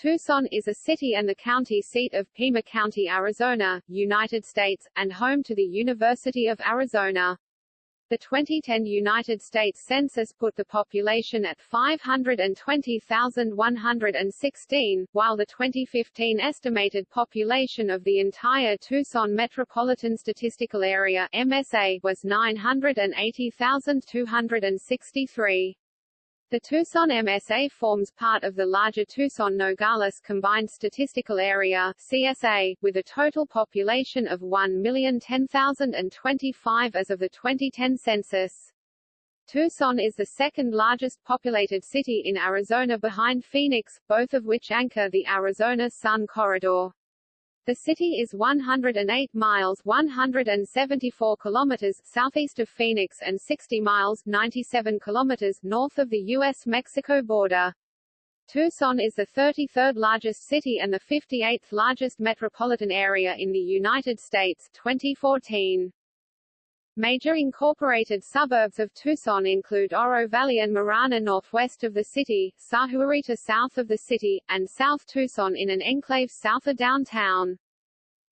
Tucson is a city and the county seat of Pima County, Arizona, United States, and home to the University of Arizona. The 2010 United States Census put the population at 520,116, while the 2015 estimated population of the entire Tucson Metropolitan Statistical Area MSA was 980,263. The Tucson MSA forms part of the larger Tucson-Nogales Combined Statistical Area CSA, with a total population of 1,010,025 as of the 2010 census. Tucson is the second largest populated city in Arizona behind Phoenix, both of which anchor the Arizona Sun Corridor. The city is 108 miles 174 kilometers southeast of Phoenix and 60 miles 97 kilometers north of the U.S.-Mexico border. Tucson is the 33rd largest city and the 58th largest metropolitan area in the United States 2014. Major incorporated suburbs of Tucson include Oro Valley and Marana northwest of the city, Sahuarita south of the city, and South Tucson in an enclave south of downtown.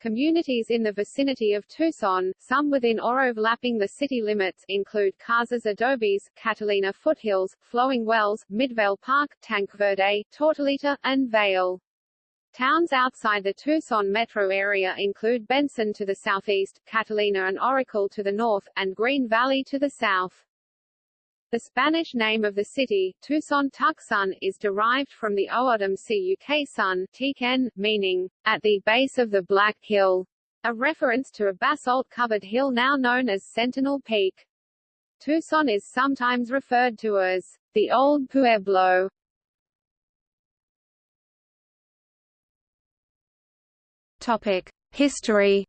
Communities in the vicinity of Tucson, some within or overlapping the city limits, include Casas Adobes, Catalina Foothills, Flowing Wells, Midvale Park, Tanque Verde, Tortolita, and Vail. Towns outside the Tucson metro area include Benson to the southeast, Catalina and Oracle to the north, and Green Valley to the south. The Spanish name of the city, Tucson Tucson, is derived from the O'odham Cuk sun, Tiken, meaning, at the base of the Black Hill, a reference to a basalt-covered hill now known as Sentinel Peak. Tucson is sometimes referred to as the Old Pueblo, History.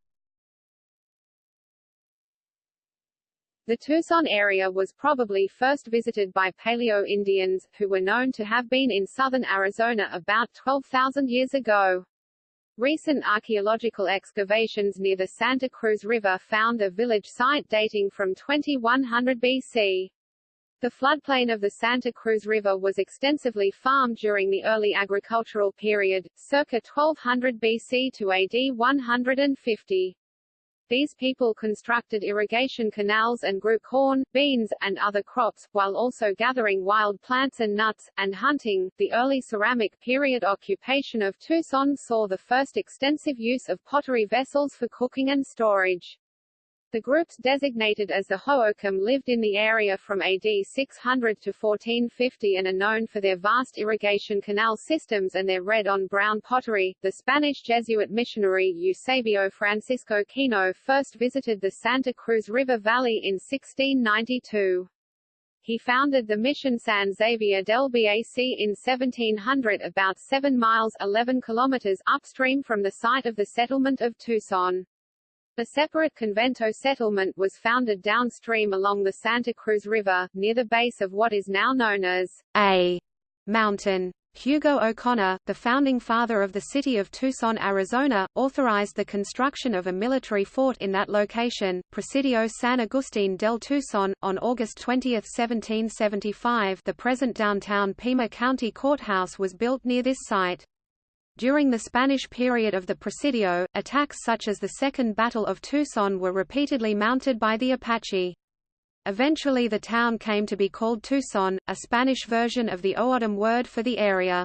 The Tucson area was probably first visited by Paleo-Indians, who were known to have been in southern Arizona about 12,000 years ago. Recent archaeological excavations near the Santa Cruz River found a village site dating from 2100 BC. The floodplain of the Santa Cruz River was extensively farmed during the early agricultural period, circa 1200 BC to AD 150. These people constructed irrigation canals and grew corn, beans, and other crops, while also gathering wild plants and nuts, and hunting. The early ceramic period occupation of Tucson saw the first extensive use of pottery vessels for cooking and storage. The groups designated as the Hohokam lived in the area from AD 600 to 1450 and are known for their vast irrigation canal systems and their red-on-brown pottery. The Spanish Jesuit missionary Eusebio Francisco Kino first visited the Santa Cruz River Valley in 1692. He founded the mission San Xavier del Bac in 1700 about 7 miles 11 kilometers upstream from the site of the settlement of Tucson. A separate convento settlement was founded downstream along the Santa Cruz River, near the base of what is now known as A mountain. Hugo O'Conor, the founding father of the city of Tucson, Arizona, authorized the construction of a military fort in that location, Presidio San Agustin del Tucson, on August 20, 1775 the present downtown Pima County Courthouse was built near this site. During the Spanish period of the Presidio, attacks such as the Second Battle of Tucson were repeatedly mounted by the Apache. Eventually the town came to be called Tucson, a Spanish version of the O'odham word for the area.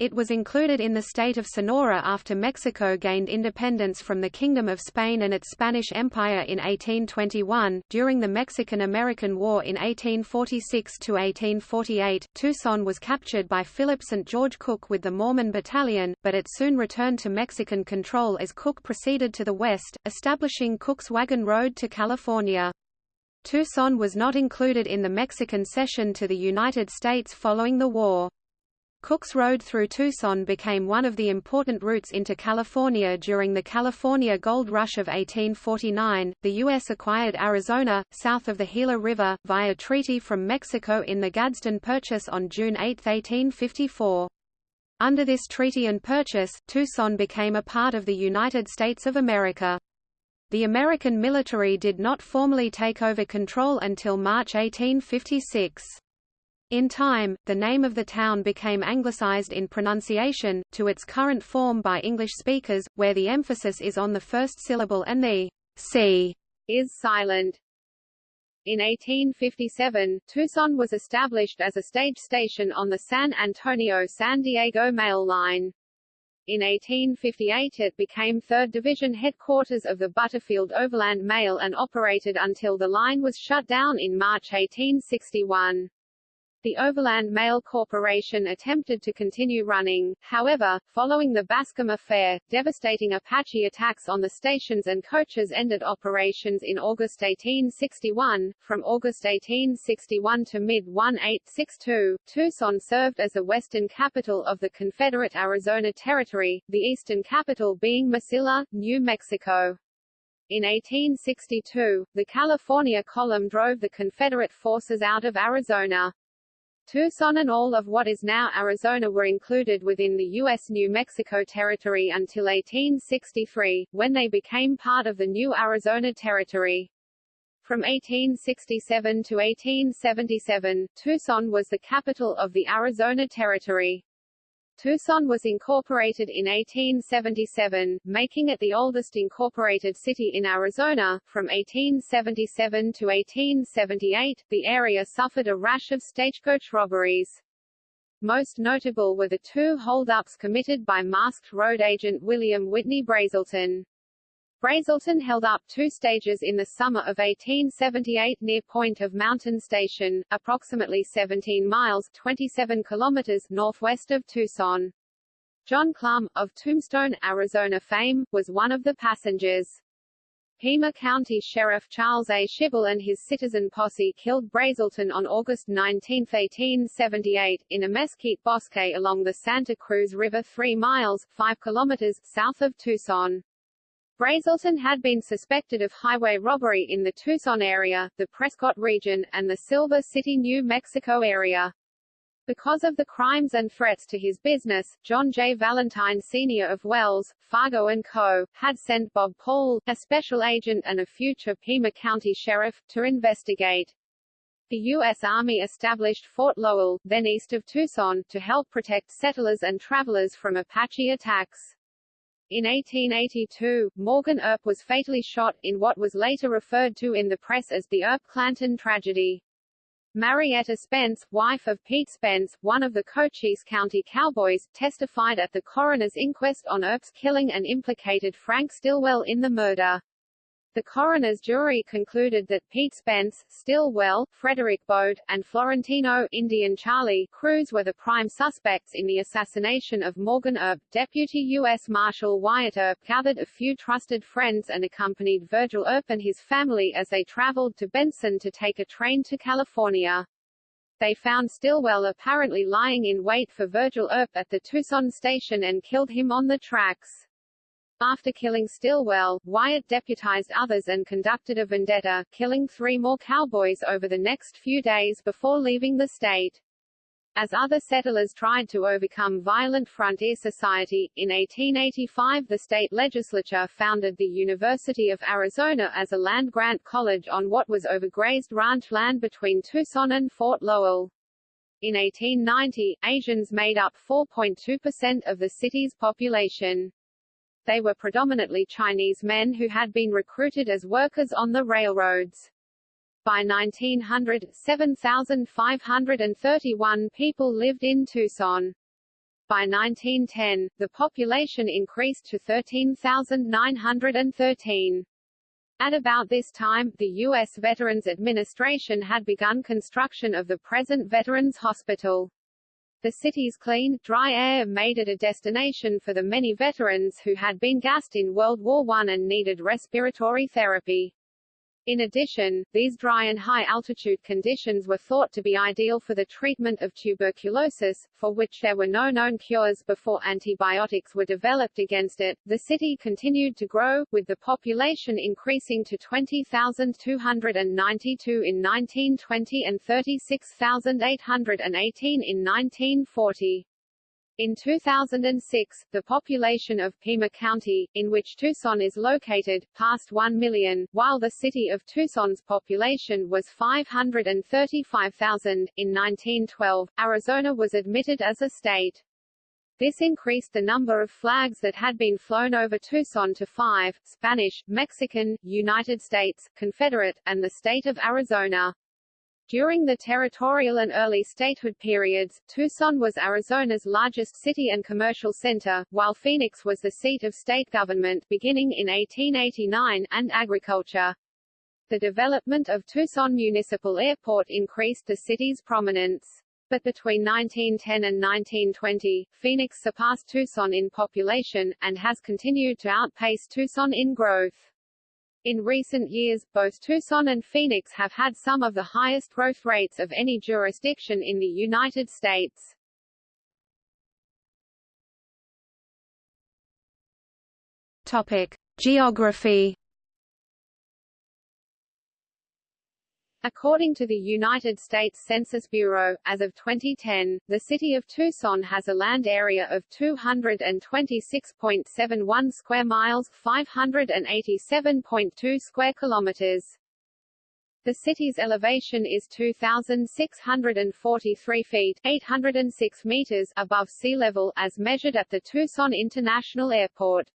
It was included in the state of Sonora after Mexico gained independence from the Kingdom of Spain and its Spanish Empire in 1821. During the Mexican-American War in 1846 to 1848, Tucson was captured by Philip St. George Cooke with the Mormon Battalion, but it soon returned to Mexican control as Cooke proceeded to the west, establishing Cooke's Wagon Road to California. Tucson was not included in the Mexican cession to the United States following the war. Cooke's Road through Tucson became one of the important routes into California during the California Gold Rush of 1849. The U.S. acquired Arizona, south of the Gila River, via treaty from Mexico in the Gadsden Purchase on June 8, 1854. Under this treaty and purchase, Tucson became a part of the United States of America. The American military did not formally take over control until March 1856. In time, the name of the town became anglicized in pronunciation, to its current form by English speakers, where the emphasis is on the first syllable and the c is silent. In 1857, Tucson was established as a stage station on the San Antonio-San Diego Mail Line. In 1858 it became 3rd Division headquarters of the Butterfield Overland Mail and operated until the line was shut down in March 1861. The Overland Mail Corporation attempted to continue running, however, following the Bascom Affair, devastating Apache attacks on the stations and coaches ended operations in August 1861. From August 1861 to mid-1862, Tucson served as the western capital of the Confederate Arizona Territory, the eastern capital being Mesilla, New Mexico. In 1862, the California Column drove the Confederate forces out of Arizona. Tucson and all of what is now Arizona were included within the U.S. New Mexico Territory until 1863, when they became part of the new Arizona Territory. From 1867 to 1877, Tucson was the capital of the Arizona Territory. Tucson was incorporated in 1877, making it the oldest incorporated city in Arizona. From 1877 to 1878, the area suffered a rash of stagecoach robberies. Most notable were the two holdups committed by masked road agent William Whitney Brazelton. Brazelton held up two stages in the summer of 1878 near Point of Mountain Station, approximately 17 miles 27 kilometers northwest of Tucson. John Clum, of Tombstone, Arizona fame, was one of the passengers. Pima County Sheriff Charles A. Shibell and his citizen posse killed Brazelton on August 19, 1878, in a mesquite bosque along the Santa Cruz River 3 miles 5 kilometers south of Tucson. Brazelton had been suspected of highway robbery in the Tucson area, the Prescott region, and the Silver City, New Mexico area. Because of the crimes and threats to his business, John J. Valentine Sr. of Wells, Fargo & Co., had sent Bob Paul, a special agent and a future Pima County sheriff, to investigate. The U.S. Army established Fort Lowell, then east of Tucson, to help protect settlers and travelers from Apache attacks. In 1882, Morgan Earp was fatally shot, in what was later referred to in the press as the Earp-Clanton tragedy. Marietta Spence, wife of Pete Spence, one of the Cochise County Cowboys, testified at the coroner's inquest on Earp's killing and implicated Frank Stillwell in the murder. The coroner's jury concluded that Pete Spence, Stillwell, Frederick Bode, and Florentino Indian Charlie Cruz were the prime suspects in the assassination of Morgan Earp. Deputy U.S. Marshal Wyatt Earp gathered a few trusted friends and accompanied Virgil Earp and his family as they traveled to Benson to take a train to California. They found Stillwell apparently lying in wait for Virgil Earp at the Tucson station and killed him on the tracks. After killing Stillwell, Wyatt deputized others and conducted a vendetta, killing three more cowboys over the next few days before leaving the state. As other settlers tried to overcome violent frontier society, in 1885 the state legislature founded the University of Arizona as a land-grant college on what was overgrazed ranch land between Tucson and Fort Lowell. In 1890, Asians made up 4.2% of the city's population. They were predominantly Chinese men who had been recruited as workers on the railroads. By 1900, 7,531 people lived in Tucson. By 1910, the population increased to 13,913. At about this time, the U.S. Veterans Administration had begun construction of the present Veterans Hospital. The city's clean, dry air made it a destination for the many veterans who had been gassed in World War I and needed respiratory therapy. In addition, these dry and high-altitude conditions were thought to be ideal for the treatment of tuberculosis, for which there were no known cures before antibiotics were developed against it. The city continued to grow, with the population increasing to 20,292 in 1920 and 36,818 in 1940. In 2006, the population of Pima County, in which Tucson is located, passed 1 million, while the city of Tucson's population was 535,000. In 1912, Arizona was admitted as a state. This increased the number of flags that had been flown over Tucson to five, Spanish, Mexican, United States, Confederate, and the state of Arizona. During the territorial and early statehood periods, Tucson was Arizona's largest city and commercial center, while Phoenix was the seat of state government beginning in 1889 and agriculture. The development of Tucson Municipal Airport increased the city's prominence. But between 1910 and 1920, Phoenix surpassed Tucson in population, and has continued to outpace Tucson in growth. In recent years, both Tucson and Phoenix have had some of the highest growth rates of any jurisdiction in the United States. Topic: Geography According to the United States Census Bureau, as of 2010, the city of Tucson has a land area of 226.71 square miles, 587.2 square kilometers. The city's elevation is 2,643 feet 806 meters above sea level as measured at the Tucson International Airport.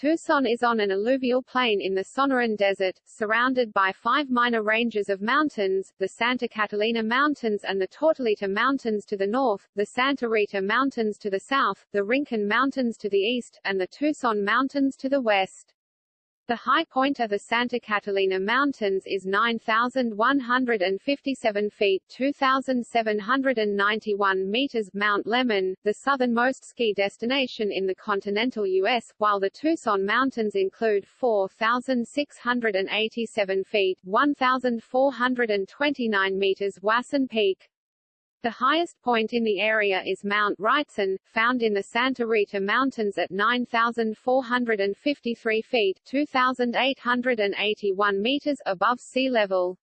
Tucson is on an alluvial plain in the Sonoran Desert, surrounded by five minor ranges of mountains, the Santa Catalina Mountains and the Tortolita Mountains to the north, the Santa Rita Mountains to the south, the Rincon Mountains to the east, and the Tucson Mountains to the west. The high point of the Santa Catalina Mountains is 9,157 feet 2,791 meters Mount Lemmon, the southernmost ski destination in the continental U.S., while the Tucson Mountains include 4,687 feet 1,429 meters Wasson Peak. The highest point in the area is Mount Wrightson, found in the Santa Rita Mountains at 9,453 feet 2,881 meters above sea level.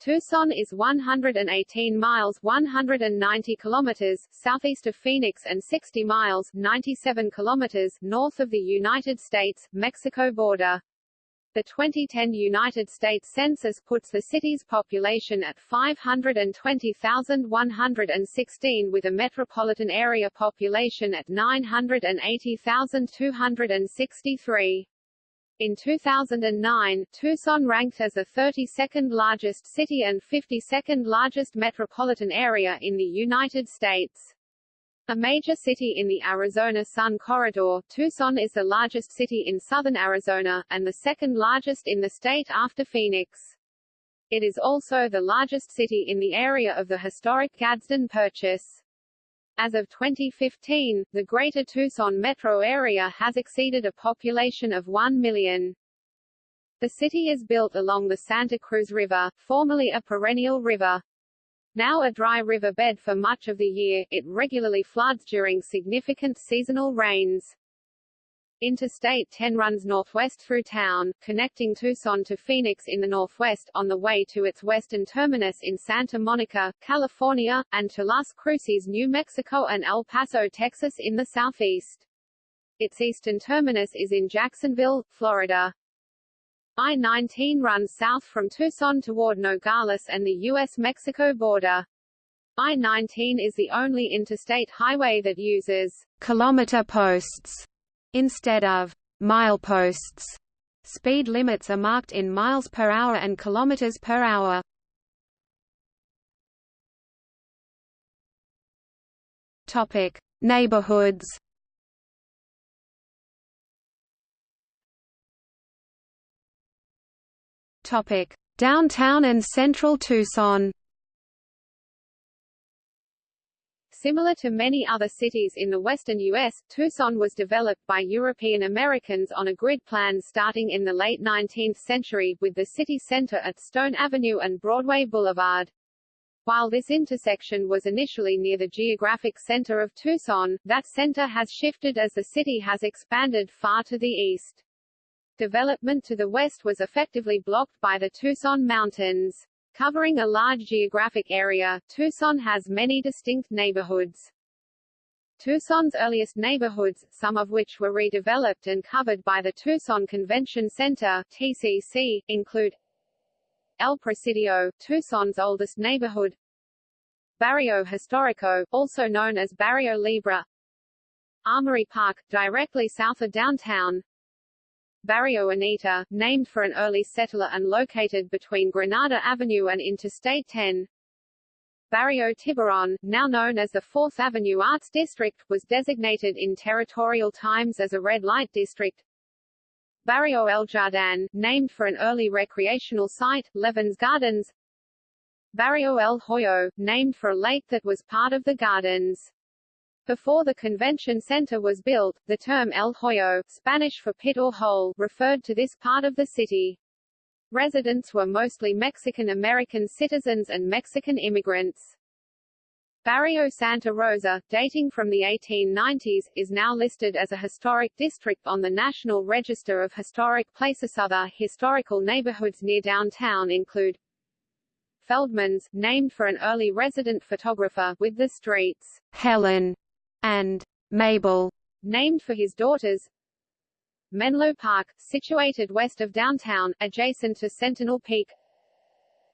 Tucson is 118 miles 190 kilometers southeast of Phoenix and 60 miles 97 kilometers north of the United States-Mexico border. The 2010 United States Census puts the city's population at 520,116 with a metropolitan area population at 980,263. In 2009, Tucson ranked as the 32nd largest city and 52nd largest metropolitan area in the United States. A major city in the Arizona Sun Corridor, Tucson is the largest city in southern Arizona, and the second largest in the state after Phoenix. It is also the largest city in the area of the historic Gadsden Purchase. As of 2015, the Greater Tucson metro area has exceeded a population of 1 million. The city is built along the Santa Cruz River, formerly a perennial river. Now a dry riverbed for much of the year, it regularly floods during significant seasonal rains. Interstate 10 runs northwest through town, connecting Tucson to Phoenix in the northwest, on the way to its western terminus in Santa Monica, California, and to Las Cruces, New Mexico and El Paso, Texas in the southeast. Its eastern terminus is in Jacksonville, Florida. I-19 runs south from Tucson toward Nogales and the U.S.-Mexico border. I-19 is the only interstate highway that uses kilometer posts instead of mileposts. Speed limits are marked in miles per hour and kilometers per hour. Topic: Neighborhoods. Topic: Downtown and Central Tucson. Similar to many other cities in the western U.S., Tucson was developed by European Americans on a grid plan starting in the late 19th century, with the city center at Stone Avenue and Broadway Boulevard. While this intersection was initially near the geographic center of Tucson, that center has shifted as the city has expanded far to the east. Development to the west was effectively blocked by the Tucson Mountains. Covering a large geographic area, Tucson has many distinct neighborhoods. Tucson's earliest neighborhoods, some of which were redeveloped and covered by the Tucson Convention Center TCC, include El Presidio, Tucson's oldest neighborhood Barrio Historico, also known as Barrio Libre Armory Park, directly south of downtown Barrio Anita, named for an early settler and located between Granada Avenue and Interstate 10 Barrio Tiburon, now known as the Fourth Avenue Arts District, was designated in territorial times as a red light district. Barrio El Jardín, named for an early recreational site, Levens Gardens. Barrio El Hoyo, named for a lake that was part of the gardens. Before the convention center was built, the term El Hoyo, Spanish for pit or hole, referred to this part of the city. Residents were mostly Mexican-American citizens and Mexican immigrants. Barrio Santa Rosa, dating from the 1890s, is now listed as a historic district on the National Register of Historic Places. Other historical neighborhoods near downtown include Feldman's, named for an early resident photographer, with the streets Helen and Mabel, named for his daughters, Menlo Park, situated west of downtown, adjacent to Sentinel Peak.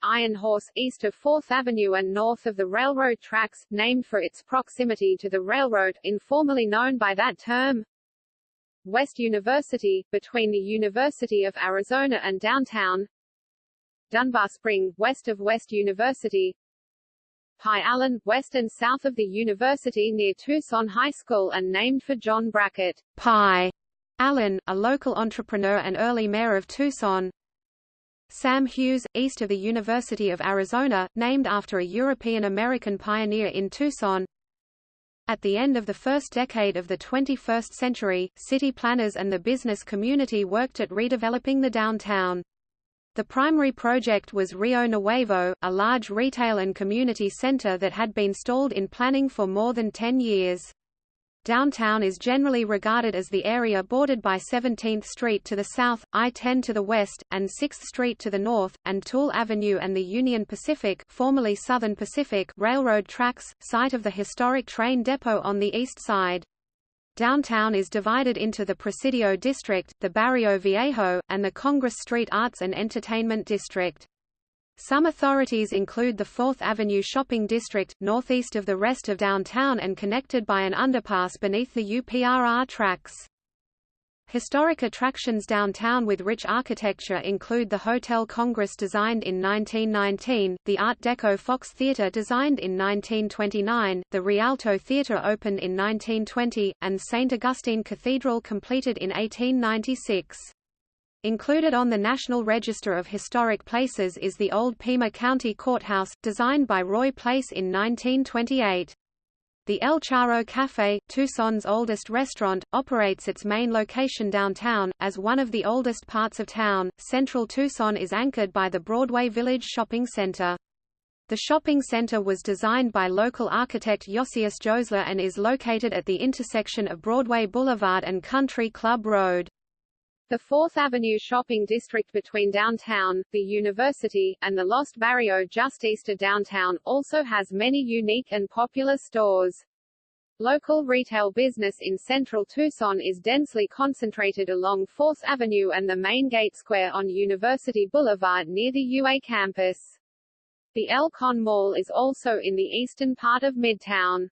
Iron Horse, east of 4th Avenue and north of the railroad tracks, named for its proximity to the railroad, informally known by that term. West University, between the University of Arizona and downtown. Dunbar Spring, west of West University. Pie Allen, west and south of the university near Tucson High School and named for John Brackett. Pie Allen, a local entrepreneur and early mayor of Tucson. Sam Hughes, east of the University of Arizona, named after a European-American pioneer in Tucson. At the end of the first decade of the 21st century, city planners and the business community worked at redeveloping the downtown. The primary project was Rio Nuevo, a large retail and community center that had been stalled in planning for more than 10 years. Downtown is generally regarded as the area bordered by 17th Street to the south, I-10 to the west, and 6th Street to the north, and Toole Avenue and the Union Pacific, formerly Southern Pacific Railroad tracks, site of the historic train depot on the east side. Downtown is divided into the Presidio District, the Barrio Viejo, and the Congress Street Arts and Entertainment District. Some authorities include the 4th Avenue Shopping District, northeast of the rest of downtown and connected by an underpass beneath the UPRR tracks. Historic attractions downtown with rich architecture include the Hotel Congress designed in 1919, the Art Deco Fox Theatre designed in 1929, the Rialto Theatre opened in 1920, and St. Augustine Cathedral completed in 1896. Included on the National Register of Historic Places is the old Pima County Courthouse, designed by Roy Place in 1928. The El Charro Café, Tucson's oldest restaurant, operates its main location downtown. As one of the oldest parts of town, central Tucson is anchored by the Broadway Village Shopping Center. The shopping center was designed by local architect Josias Joesler and is located at the intersection of Broadway Boulevard and Country Club Road. The Fourth Avenue shopping district between downtown, the university, and the Lost Barrio just east of downtown, also has many unique and popular stores. Local retail business in central Tucson is densely concentrated along 4th Avenue and the main gate square on University Boulevard near the UA campus. The El Con Mall is also in the eastern part of Midtown.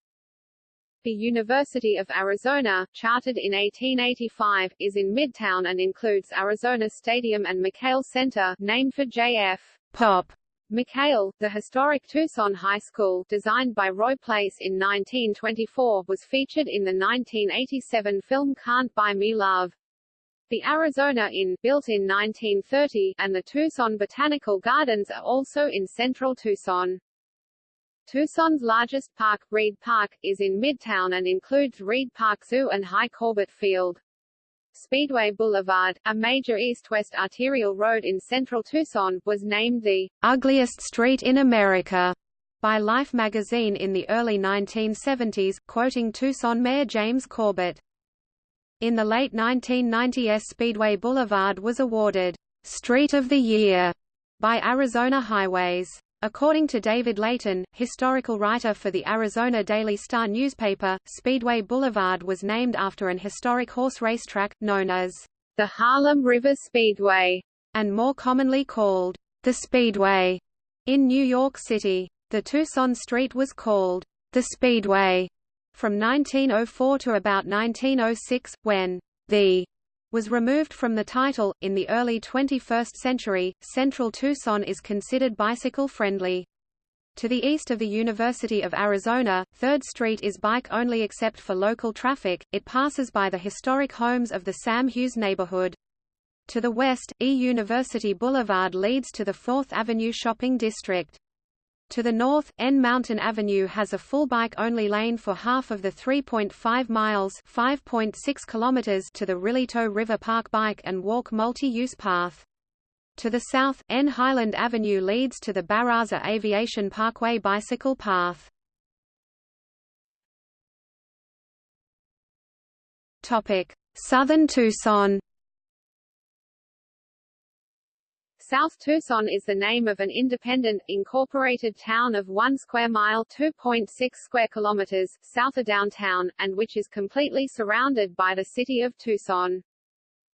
The University of Arizona, chartered in 1885, is in Midtown and includes Arizona Stadium and McKale Center, named for J.F. Pop. McKale, the historic Tucson High School, designed by Roy Place in 1924, was featured in the 1987 film Can't Buy Me Love. The Arizona Inn, built in 1930, and the Tucson Botanical Gardens are also in central Tucson. Tucson's largest park, Reid Park, is in Midtown and includes Reid Park Zoo and Hi Corbett Field. Speedway Boulevard, a major east-west arterial road in central Tucson, was named the ugliest street in America by Life magazine in the early 1970s, quoting Tucson Mayor James Corbett. In the late 1990s Speedway Boulevard was awarded Street of the Year by Arizona Highways. According to David Leighton, historical writer for the Arizona Daily Star newspaper, Speedway Boulevard was named after an historic horse racetrack, known as the Harlem River Speedway, and more commonly called the Speedway in New York City. The Tucson Street was called the Speedway from 1904 to about 1906, when the was removed from the title. In the early 21st century, central Tucson is considered bicycle friendly. To the east of the University of Arizona, 3rd Street is bike-only except for local traffic, it passes by the historic homes of the Sam Hughes neighborhood. To the west, E University Boulevard leads to the 4th Avenue shopping district. To the north, N Mountain Avenue has a full bike-only lane for half of the 3.5 miles (5.6 kilometers) to the Rillito River Park bike and walk multi-use path. To the south, N Highland Avenue leads to the Barraza Aviation Parkway bicycle path. Topic: Southern Tucson. South Tucson is the name of an independent, incorporated town of 1 square mile 2.6 square kilometers, south of downtown, and which is completely surrounded by the city of Tucson.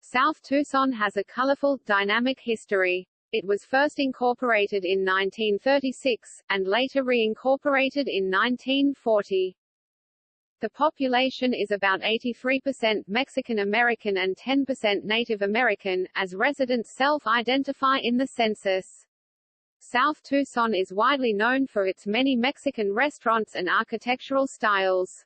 South Tucson has a colorful, dynamic history. It was first incorporated in 1936, and later reincorporated in 1940. The population is about 83% Mexican American and 10% Native American, as residents self-identify in the census. South Tucson is widely known for its many Mexican restaurants and architectural styles.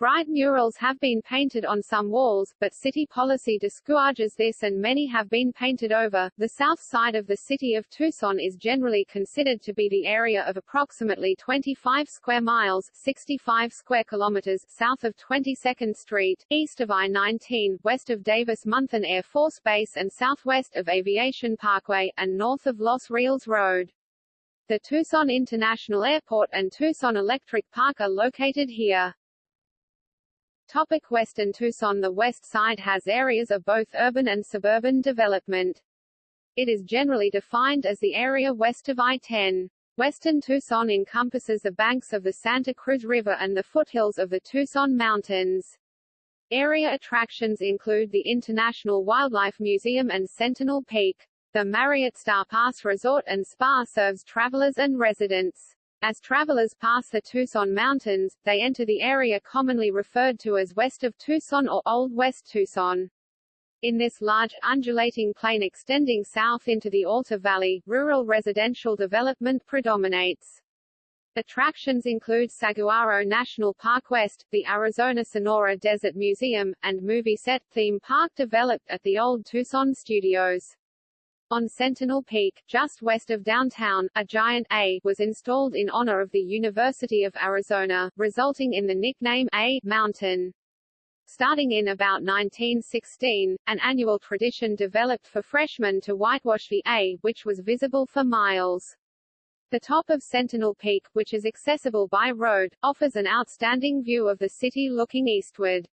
Bright murals have been painted on some walls, but city policy discourages this and many have been painted over. The south side of the city of Tucson is generally considered to be the area of approximately 25 square miles 65 square kilometers south of 22nd Street, east of I-19, west of Davis-Monthan Air Force Base and southwest of Aviation Parkway, and north of Los Rios Road. The Tucson International Airport and Tucson Electric Park are located here. Topic Western Tucson The west side has areas of both urban and suburban development. It is generally defined as the area west of I-10. Western Tucson encompasses the banks of the Santa Cruz River and the foothills of the Tucson Mountains. Area attractions include the International Wildlife Museum and Sentinel Peak. The Marriott Starr Pass Resort and Spa serves travelers and residents. As travelers pass the Tucson Mountains, they enter the area commonly referred to as west of Tucson or Old West Tucson. In this large, undulating plain extending south into the Altar Valley, rural residential development predominates. Attractions include Saguaro National Park West, the Arizona Sonora Desert Museum, and movie set theme park developed at the old Tucson Studios. On Sentinel Peak, just west of downtown, a giant A was installed in honor of the University of Arizona, resulting in the nickname A Mountain. Starting in about 1916, an annual tradition developed for freshmen to whitewash the A, which was visible for miles. The top of Sentinel Peak, which is accessible by road, offers an outstanding view of the city looking eastward.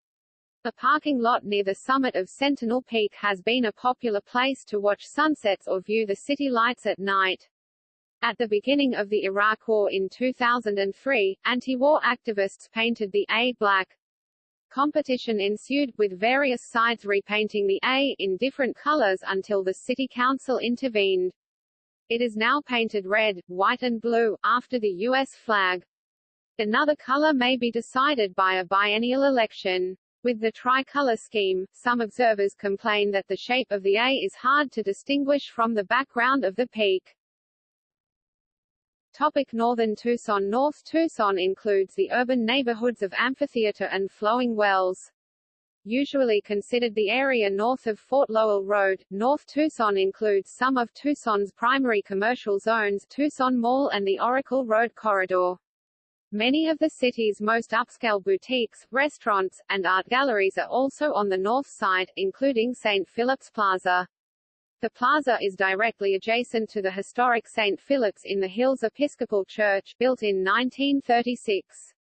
The parking lot near the summit of Sentinel Peak has been a popular place to watch sunsets or view the city lights at night. At the beginning of the Iraq War in 2003, anti-war activists painted the A black. Competition ensued, with various sides repainting the A in different colors until the city council intervened. It is now painted red, white and blue, after the U.S. flag. Another color may be decided by a biennial election. With the tricolor scheme, some observers complain that the shape of the A is hard to distinguish from the background of the peak. Topic Northern Tucson North Tucson includes the urban neighborhoods of Amphitheater and Flowing Wells. Usually considered the area north of Fort Lowell Road, North Tucson includes some of Tucson's primary commercial zones Tucson Mall and the Oracle Road Corridor. Many of the city's most upscale boutiques, restaurants, and art galleries are also on the north side, including St. Philip's Plaza. The plaza is directly adjacent to the historic St. Philip's in the Hills Episcopal Church, built in 1936.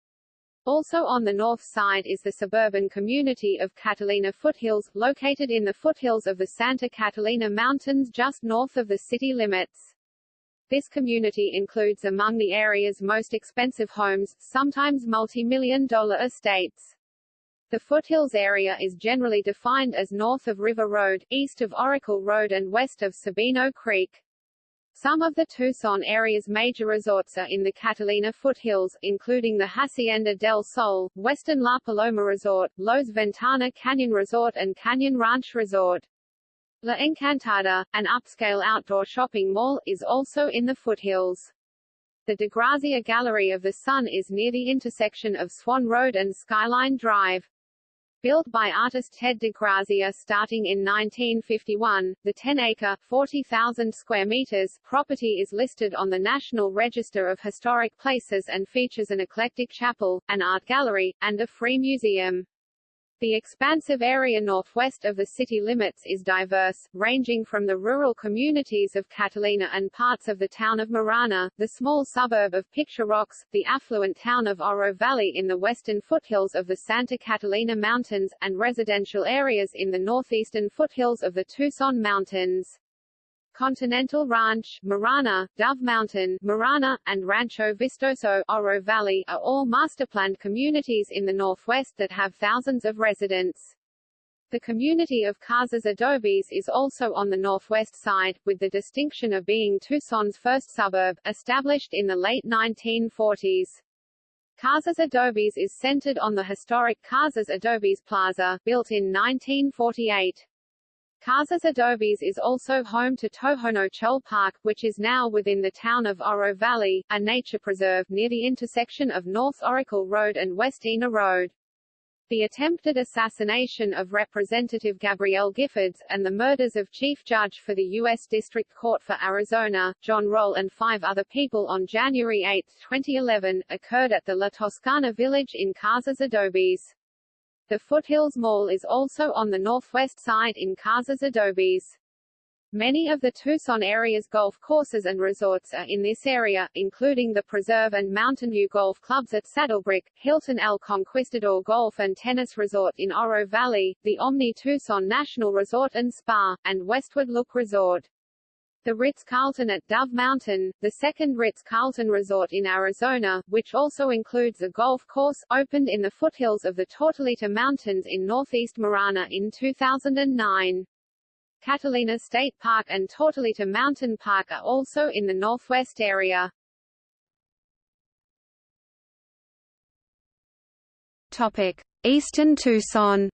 Also on the north side is the suburban community of Catalina Foothills, located in the foothills of the Santa Catalina Mountains just north of the city limits. This community includes among the area's most expensive homes, sometimes multi-million dollar estates. The foothills area is generally defined as north of River Road, east of Oracle Road and west of Sabino Creek. Some of the Tucson area's major resorts are in the Catalina foothills, including the Hacienda del Sol, Westin La Paloma Resort, Loews Ventana Canyon Resort and Canyon Ranch Resort. La Encantada, an upscale outdoor shopping mall, is also in the foothills. The DeGrazia Gallery of the Sun is near the intersection of Swan Road and Skyline Drive. Built by artist Ted DeGrazia starting in 1951, the 10-acre (40,000 square meters) property is listed on the National Register of Historic Places and features an eclectic chapel, an art gallery, and a free museum. The expansive area northwest of the city limits is diverse, ranging from the rural communities of Catalina and parts of the town of Marana, the small suburb of Picture Rocks, the affluent town of Oro Valley in the western foothills of the Santa Catalina Mountains, and residential areas in the northeastern foothills of the Tucson Mountains. Continental Ranch, Marana, Dove Mountain, Marana, and Rancho Vistoso, Oro Valley are all masterplanned communities in the northwest that have thousands of residents. The community of Casas Adobes is also on the northwest side, with the distinction of being Tucson's first suburb, established in the late 1940s. Casas Adobes is centered on the historic Casas Adobes Plaza, built in 1948. Casas Adobes is also home to Tohono Chul Park, which is now within the town of Oro Valley, a nature preserve near the intersection of North Oracle Road and West Ina Road. The attempted assassination of Representative Gabrielle Giffords, and the murders of Chief Judge for the U.S. District Court for Arizona, John Roll and five other people on January 8, 2011, occurred at the La Toscana village in Casas Adobes. The Foothills Mall is also on the northwest side in Casas Adobes. Many of the Tucson area's golf courses and resorts are in this area, including the Preserve and Mountain View Golf Clubs at Saddlebrooke, Hilton El Conquistador Golf and Tennis Resort in Oro Valley, the Omni Tucson National Resort and Spa, and Westward Look Resort. The Ritz-Carlton at Dove Mountain, the second Ritz-Carlton resort in Arizona, which also includes a golf course, opened in the foothills of the Tortolita Mountains in northeast Marana in 2009. Catalina State Park and Tortolita Mountain Park are also in the northwest area. Topic: Eastern Tucson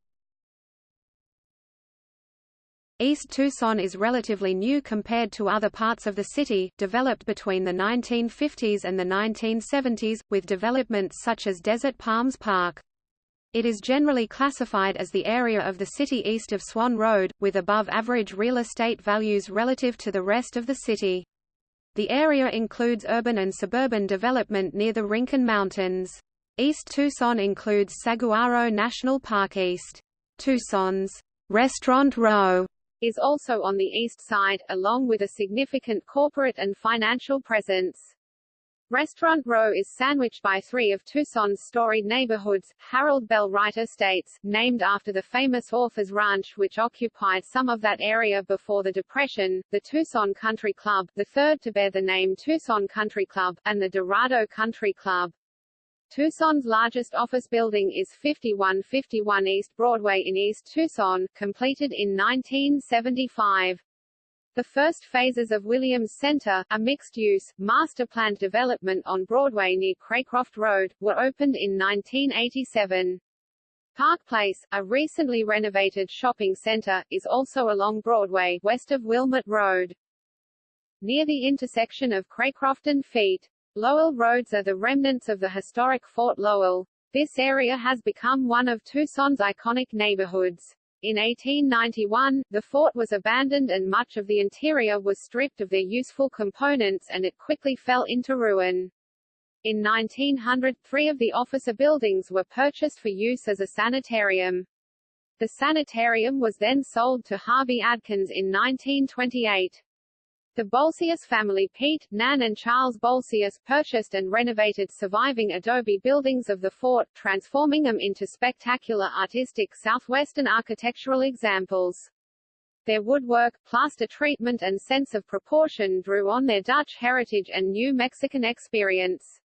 East Tucson is relatively new compared to other parts of the city, developed between the 1950s and the 1970s, with developments such as Desert Palms Park. It is generally classified as the area of the city east of Swan Road, with above-average real estate values relative to the rest of the city. The area includes urban and suburban development near the Rincon Mountains. East Tucson includes Saguaro National Park East. Tucson's Restaurant Row is also on the east side, along with a significant corporate and financial presence. Restaurant Row is sandwiched by three of Tucson's storied neighborhoods, Harold Bell Wright Estates, named after the famous author's ranch which occupied some of that area before the Depression, the Tucson Country Club, the third to bear the name Tucson Country Club, and the Dorado Country Club. Tucson's largest office building is 5151 East Broadway in East Tucson, completed in 1975. The first phases of Williams Center, a mixed-use, master-planned development on Broadway near Craycroft Road, were opened in 1987. Park Place, a recently renovated shopping center, is also along Broadway, west of Wilmot Road. Near the intersection of Craycroft and Feet, Lowell roads are the remnants of the historic Fort Lowell. This area has become one of Tucson's iconic neighborhoods. In 1891, the fort was abandoned and much of the interior was stripped of their useful components and it quickly fell into ruin. In 1900, three of the officer buildings were purchased for use as a sanitarium. The sanitarium was then sold to Harvey Adkins in 1928. The Bolsius family Pete, Nan and Charles Bolsius purchased and renovated surviving adobe buildings of the fort, transforming them into spectacular artistic southwestern architectural examples. Their woodwork, plaster treatment and sense of proportion drew on their Dutch heritage and New Mexican experience.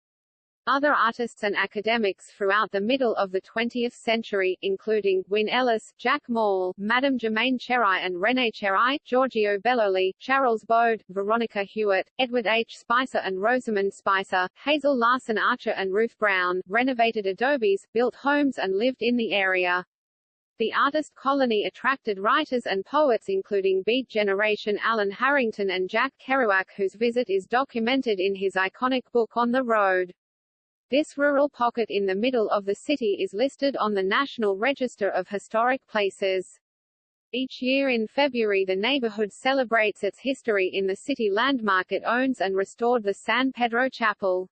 Other artists and academics throughout the middle of the 20th century, including, Wyn Ellis, Jack Mall, Madame Germaine Cherry and René Cherry, Giorgio Belloli, Charles Bode, Veronica Hewitt, Edward H. Spicer and Rosamond Spicer, Hazel Larson Archer and Ruth Brown, renovated adobes, built homes and lived in the area. The artist colony attracted writers and poets including Beat Generation Alan Harrington and Jack Kerouac whose visit is documented in his iconic book On the Road. This rural pocket in the middle of the city is listed on the National Register of Historic Places. Each year in February the neighborhood celebrates its history in the city landmark it owns and restored the San Pedro Chapel.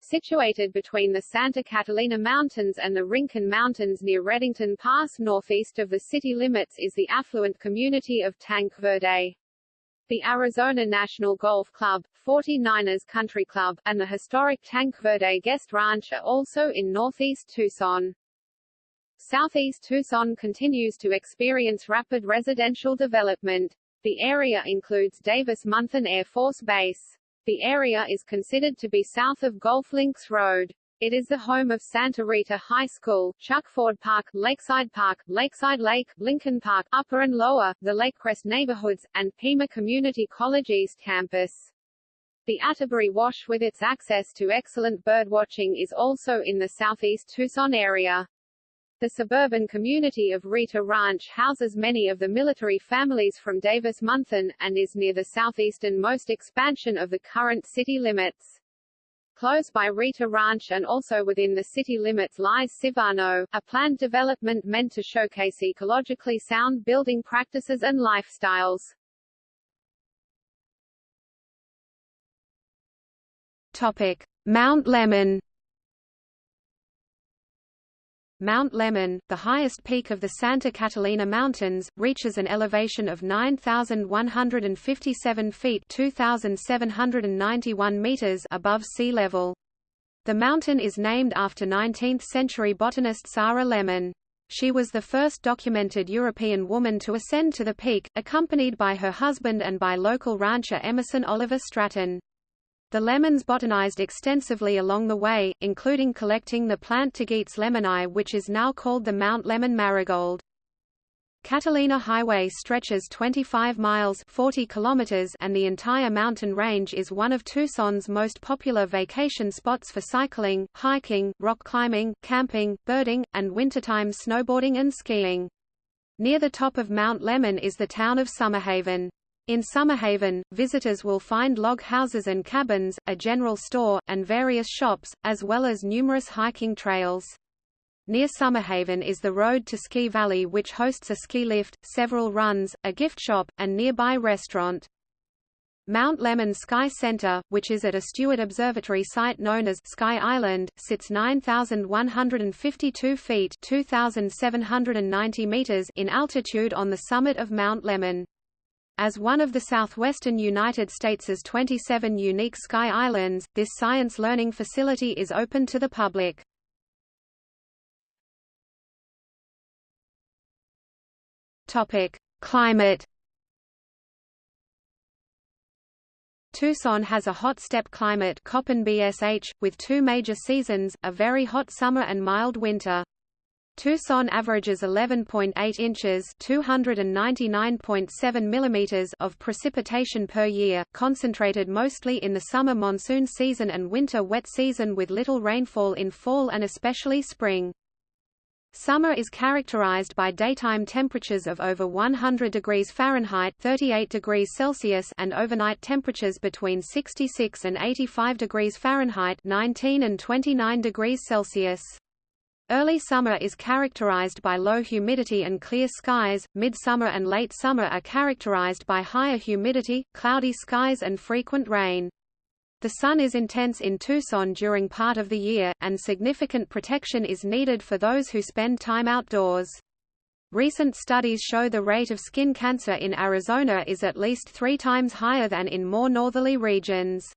Situated between the Santa Catalina Mountains and the Rincon Mountains near Redington Pass northeast of the city limits is the affluent community of Tanque Verde. The Arizona National Golf Club, 49ers Country Club, and the historic Tanque Verde Guest Ranch are also in northeast Tucson. Southeast Tucson continues to experience rapid residential development. The area includes Davis-Monthan Air Force Base. The area is considered to be south of Golf Links Road. It is the home of Santa Rita High School, Chuck Ford Park, Lakeside Park, Lakeside Lake, Lincoln Park, Upper and Lower, the Lakecrest neighborhoods, and Pima Community College East Campus. The Atterbury Wash with its access to excellent birdwatching is also in the southeast Tucson area. The suburban community of Rita Ranch houses many of the military families from Davis-Monthan, and is near the southeastern-most expansion of the current city limits. Close by Rita Ranch and also within the city limits lies Civano, a planned development meant to showcase ecologically sound building practices and lifestyles. Topic: Mount Lemmon Mount Lemmon, the highest peak of the Santa Catalina Mountains, reaches an elevation of 9,157 feet 2,791 meters above sea level. The mountain is named after 19th-century botanist Sara Lemmon. She was the first documented European woman to ascend to the peak, accompanied by her husband and by local rancher Emerson Oliver Stratton. The Lemmons botanized extensively along the way, including collecting the plant Tagetes lemmoni which is now called the Mount Lemmon marigold. Catalina Highway stretches 25 miles 40 kilometers and the entire mountain range is one of Tucson's most popular vacation spots for cycling, hiking, rock climbing, camping, birding, and wintertime snowboarding and skiing. Near the top of Mount Lemmon is the town of Summerhaven. In Summerhaven, visitors will find log houses and cabins, a general store, and various shops, as well as numerous hiking trails. Near Summerhaven is the road to Ski Valley which hosts a ski lift, several runs, a gift shop, and nearby restaurant. Mount Lemmon Sky Center, which is at a Steward Observatory site known as Sky Island, sits 9,152 feet 2,790 meters in altitude on the summit of Mount Lemmon. As one of the southwestern United States' 27 unique sky islands, this science learning facility is open to the public. Topic: Climate. Tucson has a hot steppe climate with two major seasons, a very hot summer and mild winter. Tucson averages 11.8 inches (299.7 millimeters) of precipitation per year, concentrated mostly in the summer monsoon season and winter wet season with little rainfall in fall and especially spring. Summer is characterized by daytime temperatures of over 100 degrees Fahrenheit 38 degrees Celsius and overnight temperatures between 66 and 85 degrees Fahrenheit 19 and 29 degrees Celsius. Early summer is characterized by low humidity and clear skies, midsummer and late summer are characterized by higher humidity, cloudy skies and frequent rain. The sun is intense in Tucson during part of the year, and significant protection is needed for those who spend time outdoors. Recent studies show the rate of skin cancer in Arizona is at least three times higher than in more northerly regions.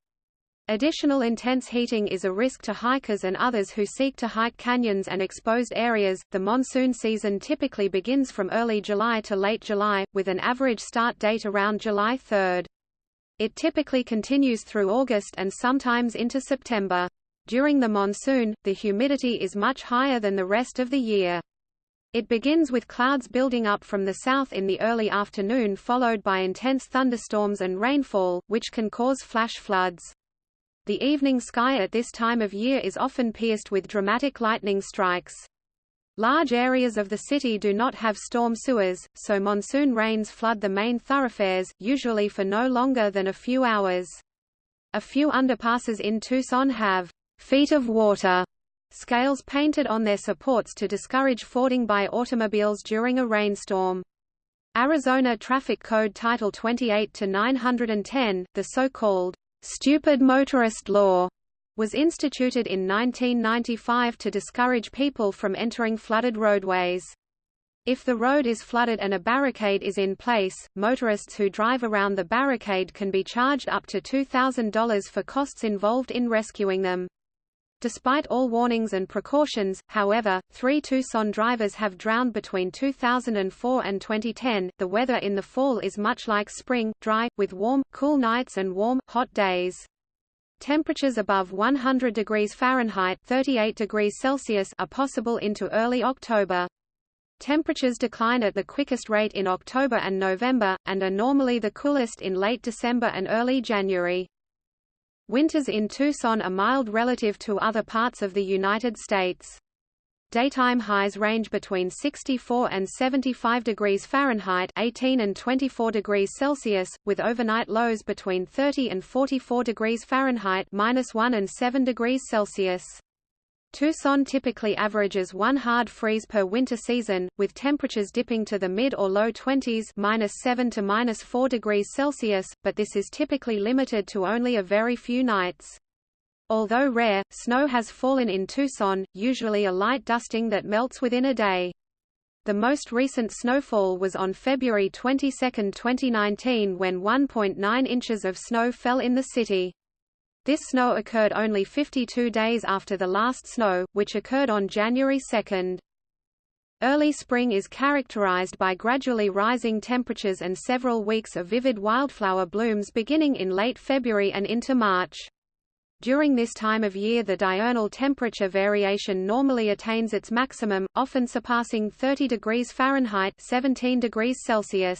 Additional intense heating is a risk to hikers and others who seek to hike canyons and exposed areas. The monsoon season typically begins from early July to late July, with an average start date around July 3. It typically continues through August and sometimes into September. During the monsoon, the humidity is much higher than the rest of the year. It begins with clouds building up from the south in the early afternoon followed by intense thunderstorms and rainfall, which can cause flash floods. The evening sky at this time of year is often pierced with dramatic lightning strikes. Large areas of the city do not have storm sewers, so monsoon rains flood the main thoroughfares, usually for no longer than a few hours. A few underpasses in Tucson have feet of water scales painted on their supports to discourage fording by automobiles during a rainstorm. Arizona Traffic Code Title 28 to 910, the so-called Stupid Motorist Law was instituted in 1995 to discourage people from entering flooded roadways. If the road is flooded and a barricade is in place, motorists who drive around the barricade can be charged up to $2,000 for costs involved in rescuing them. Despite all warnings and precautions, however, three Tucson drivers have drowned between 2004 and 2010. The weather in the fall is much like spring, dry, with warm, cool nights and warm, hot days. Temperatures above 100 degrees Fahrenheit 38 degrees Celsius are possible into early October. Temperatures decline at the quickest rate in October and November, and are normally the coolest in late December and early January. Winters in Tucson are mild relative to other parts of the United States. Daytime highs range between 64 and 75 degrees Fahrenheit 18 and 24 degrees Celsius, with overnight lows between 30 and 44 degrees Fahrenheit minus 1 and 7 degrees Celsius. Tucson typically averages one hard freeze per winter season, with temperatures dipping to the mid or low 20s minus 7 to minus 4 degrees Celsius, but this is typically limited to only a very few nights. Although rare, snow has fallen in Tucson, usually a light dusting that melts within a day. The most recent snowfall was on February 22, 2019 when 1.9 inches of snow fell in the city. This snow occurred only 52 days after the last snow, which occurred on January 2. Early spring is characterized by gradually rising temperatures and several weeks of vivid wildflower blooms beginning in late February and into March. During this time of year the diurnal temperature variation normally attains its maximum, often surpassing 30 degrees Fahrenheit 17 degrees Celsius.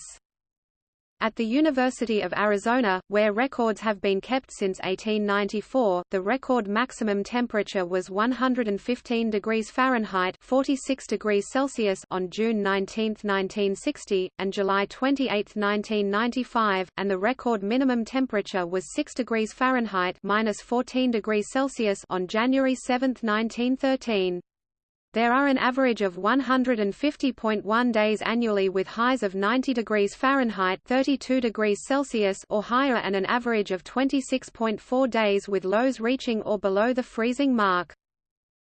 At the University of Arizona, where records have been kept since 1894, the record maximum temperature was 115 degrees Fahrenheit 46 degrees Celsius on June 19, 1960, and July 28, 1995, and the record minimum temperature was 6 degrees Fahrenheit minus 14 degrees Celsius on January 7, 1913. There are an average of 150.1 days annually with highs of 90 degrees Fahrenheit 32 degrees Celsius or higher and an average of 26.4 days with lows reaching or below the freezing mark.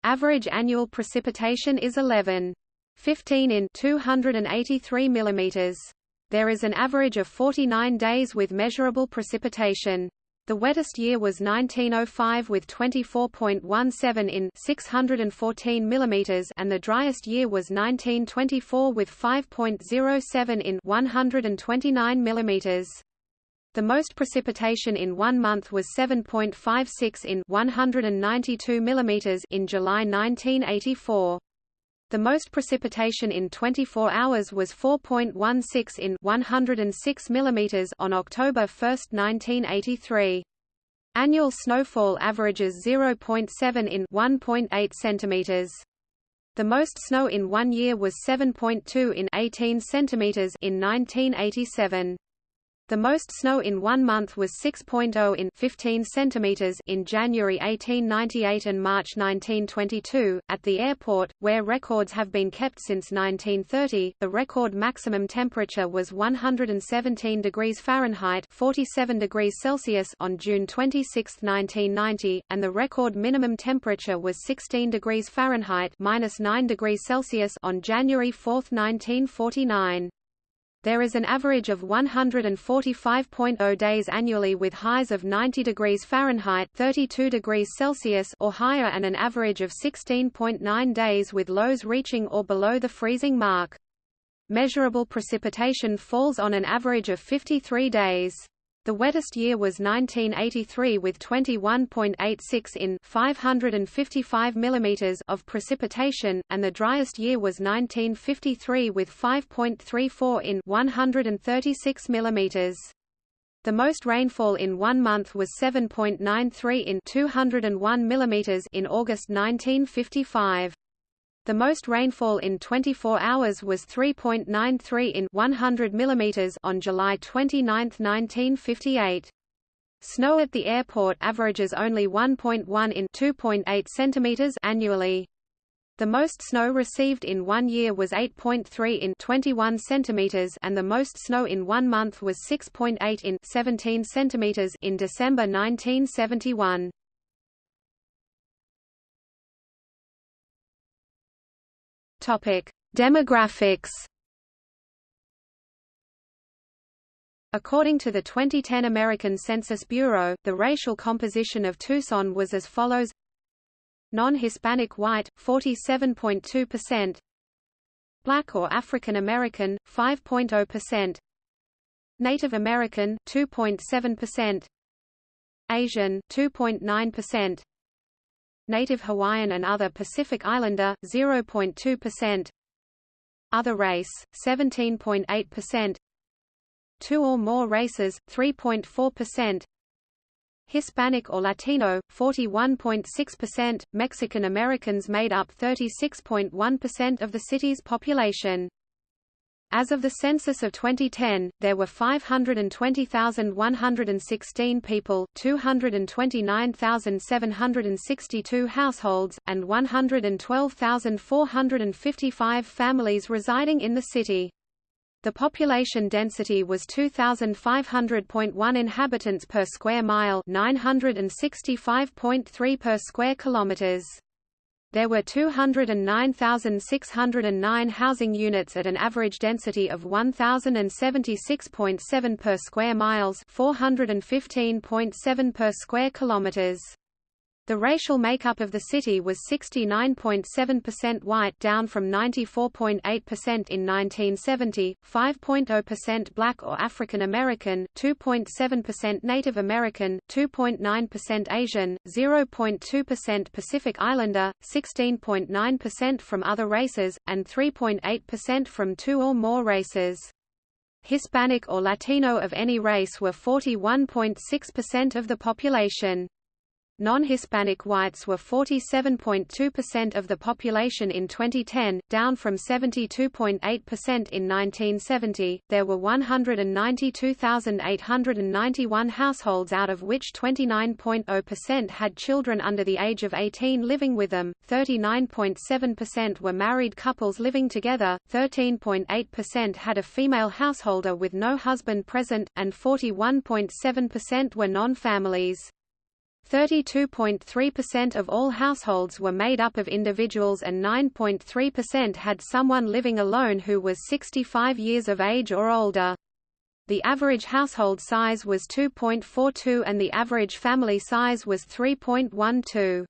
Average annual precipitation is 11. 15 in 283 mm. There is an average of 49 days with measurable precipitation. The wettest year was 1905 with 24.17 in 614 mm and the driest year was 1924 with 5.07 in 129 mm. The most precipitation in one month was 7.56 in 192 mm in July 1984. The most precipitation in 24 hours was 4.16 in 106 mm on October 1, 1983. Annual snowfall averages 0.7 in 1.8 cm. The most snow in one year was 7.2 in 18 cm in 1987. The most snow in one month was 6.0 in 15 centimeters in January 1898 and March 1922. At the airport, where records have been kept since 1930, the record maximum temperature was 117 degrees Fahrenheit 47 degrees Celsius on June 26, 1990, and the record minimum temperature was 16 degrees Fahrenheit minus 9 degrees Celsius on January 4, 1949. There is an average of 145.0 days annually with highs of 90 degrees Fahrenheit 32 degrees Celsius or higher and an average of 16.9 days with lows reaching or below the freezing mark. Measurable precipitation falls on an average of 53 days. The wettest year was 1983 with 21.86 in 555 mm of precipitation, and the driest year was 1953 with 5.34 in 136 mm. The most rainfall in one month was 7.93 in 201 mm in August 1955. The most rainfall in 24 hours was 3.93 in 100 mm on July 29, 1958. Snow at the airport averages only 1.1 in 2.8 cm annually. The most snow received in one year was 8.3 in 21 cm and the most snow in one month was 6.8 in 17 cm in December 1971. Topic: Demographics. According to the 2010 American Census Bureau, the racial composition of Tucson was as follows: Non-Hispanic white 47.2%, Black or African American 5.0%, Native American 2.7%, Asian 2.9%, Native Hawaiian and other Pacific Islander 0.2%, other race 17.8%, two or more races 3.4%, Hispanic or Latino 41.6%, Mexican Americans made up 36.1% of the city's population. As of the census of 2010, there were 520,116 people, 229,762 households, and 112,455 families residing in the city. The population density was 2,500.1 inhabitants per square mile 965.3 per square kilometers. There were 209,609 housing units at an average density of 1,076.7 per square miles 415.7 per square kilometers. The racial makeup of the city was 69.7% white down from 94.8% in 1970, 5.0% black or African American, 2.7% Native American, 2.9% Asian, 0.2% Pacific Islander, 16.9% from other races, and 3.8% from two or more races. Hispanic or Latino of any race were 41.6% of the population. Non-Hispanic whites were 47.2% of the population in 2010, down from 72.8% in 1970. There were 192,891 households out of which 29.0% had children under the age of 18 living with them, 39.7% were married couples living together, 13.8% had a female householder with no husband present, and 41.7% were non-families. 32.3% of all households were made up of individuals and 9.3% had someone living alone who was 65 years of age or older. The average household size was 2.42 and the average family size was 3.12.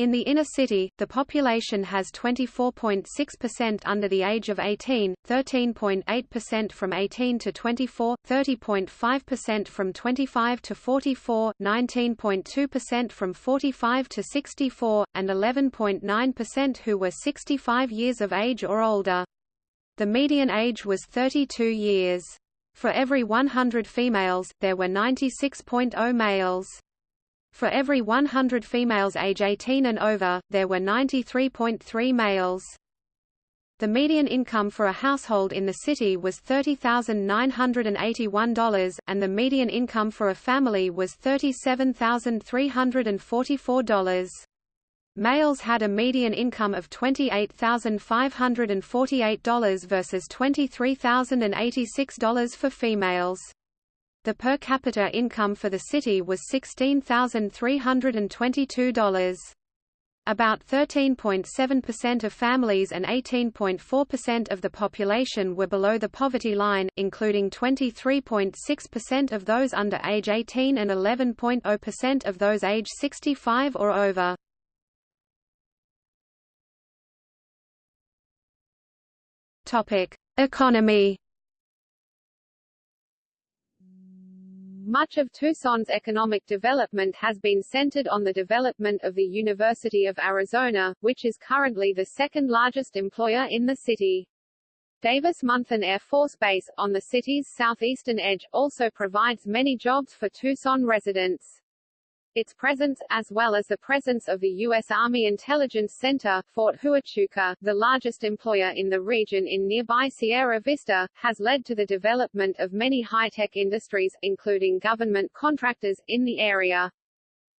In the inner city, the population has 24.6% under the age of 18, 13.8% from 18 to 24, 30.5% from 25 to 44, 19.2% from 45 to 64, and 11.9% who were 65 years of age or older. The median age was 32 years. For every 100 females, there were 96.0 males. For every 100 females age 18 and over, there were 93.3 males. The median income for a household in the city was $30,981, and the median income for a family was $37,344. Males had a median income of $28,548 versus $23,086 for females. The per capita income for the city was $16,322. About 13.7% of families and 18.4% of the population were below the poverty line, including 23.6% of those under age 18 and 11.0% of those age 65 or over. Economy Much of Tucson's economic development has been centered on the development of the University of Arizona, which is currently the second largest employer in the city. Davis-Monthan Air Force Base, on the city's southeastern edge, also provides many jobs for Tucson residents. Its presence, as well as the presence of the U.S. Army Intelligence Center, Fort Huachuca, the largest employer in the region in nearby Sierra Vista, has led to the development of many high-tech industries, including government contractors, in the area.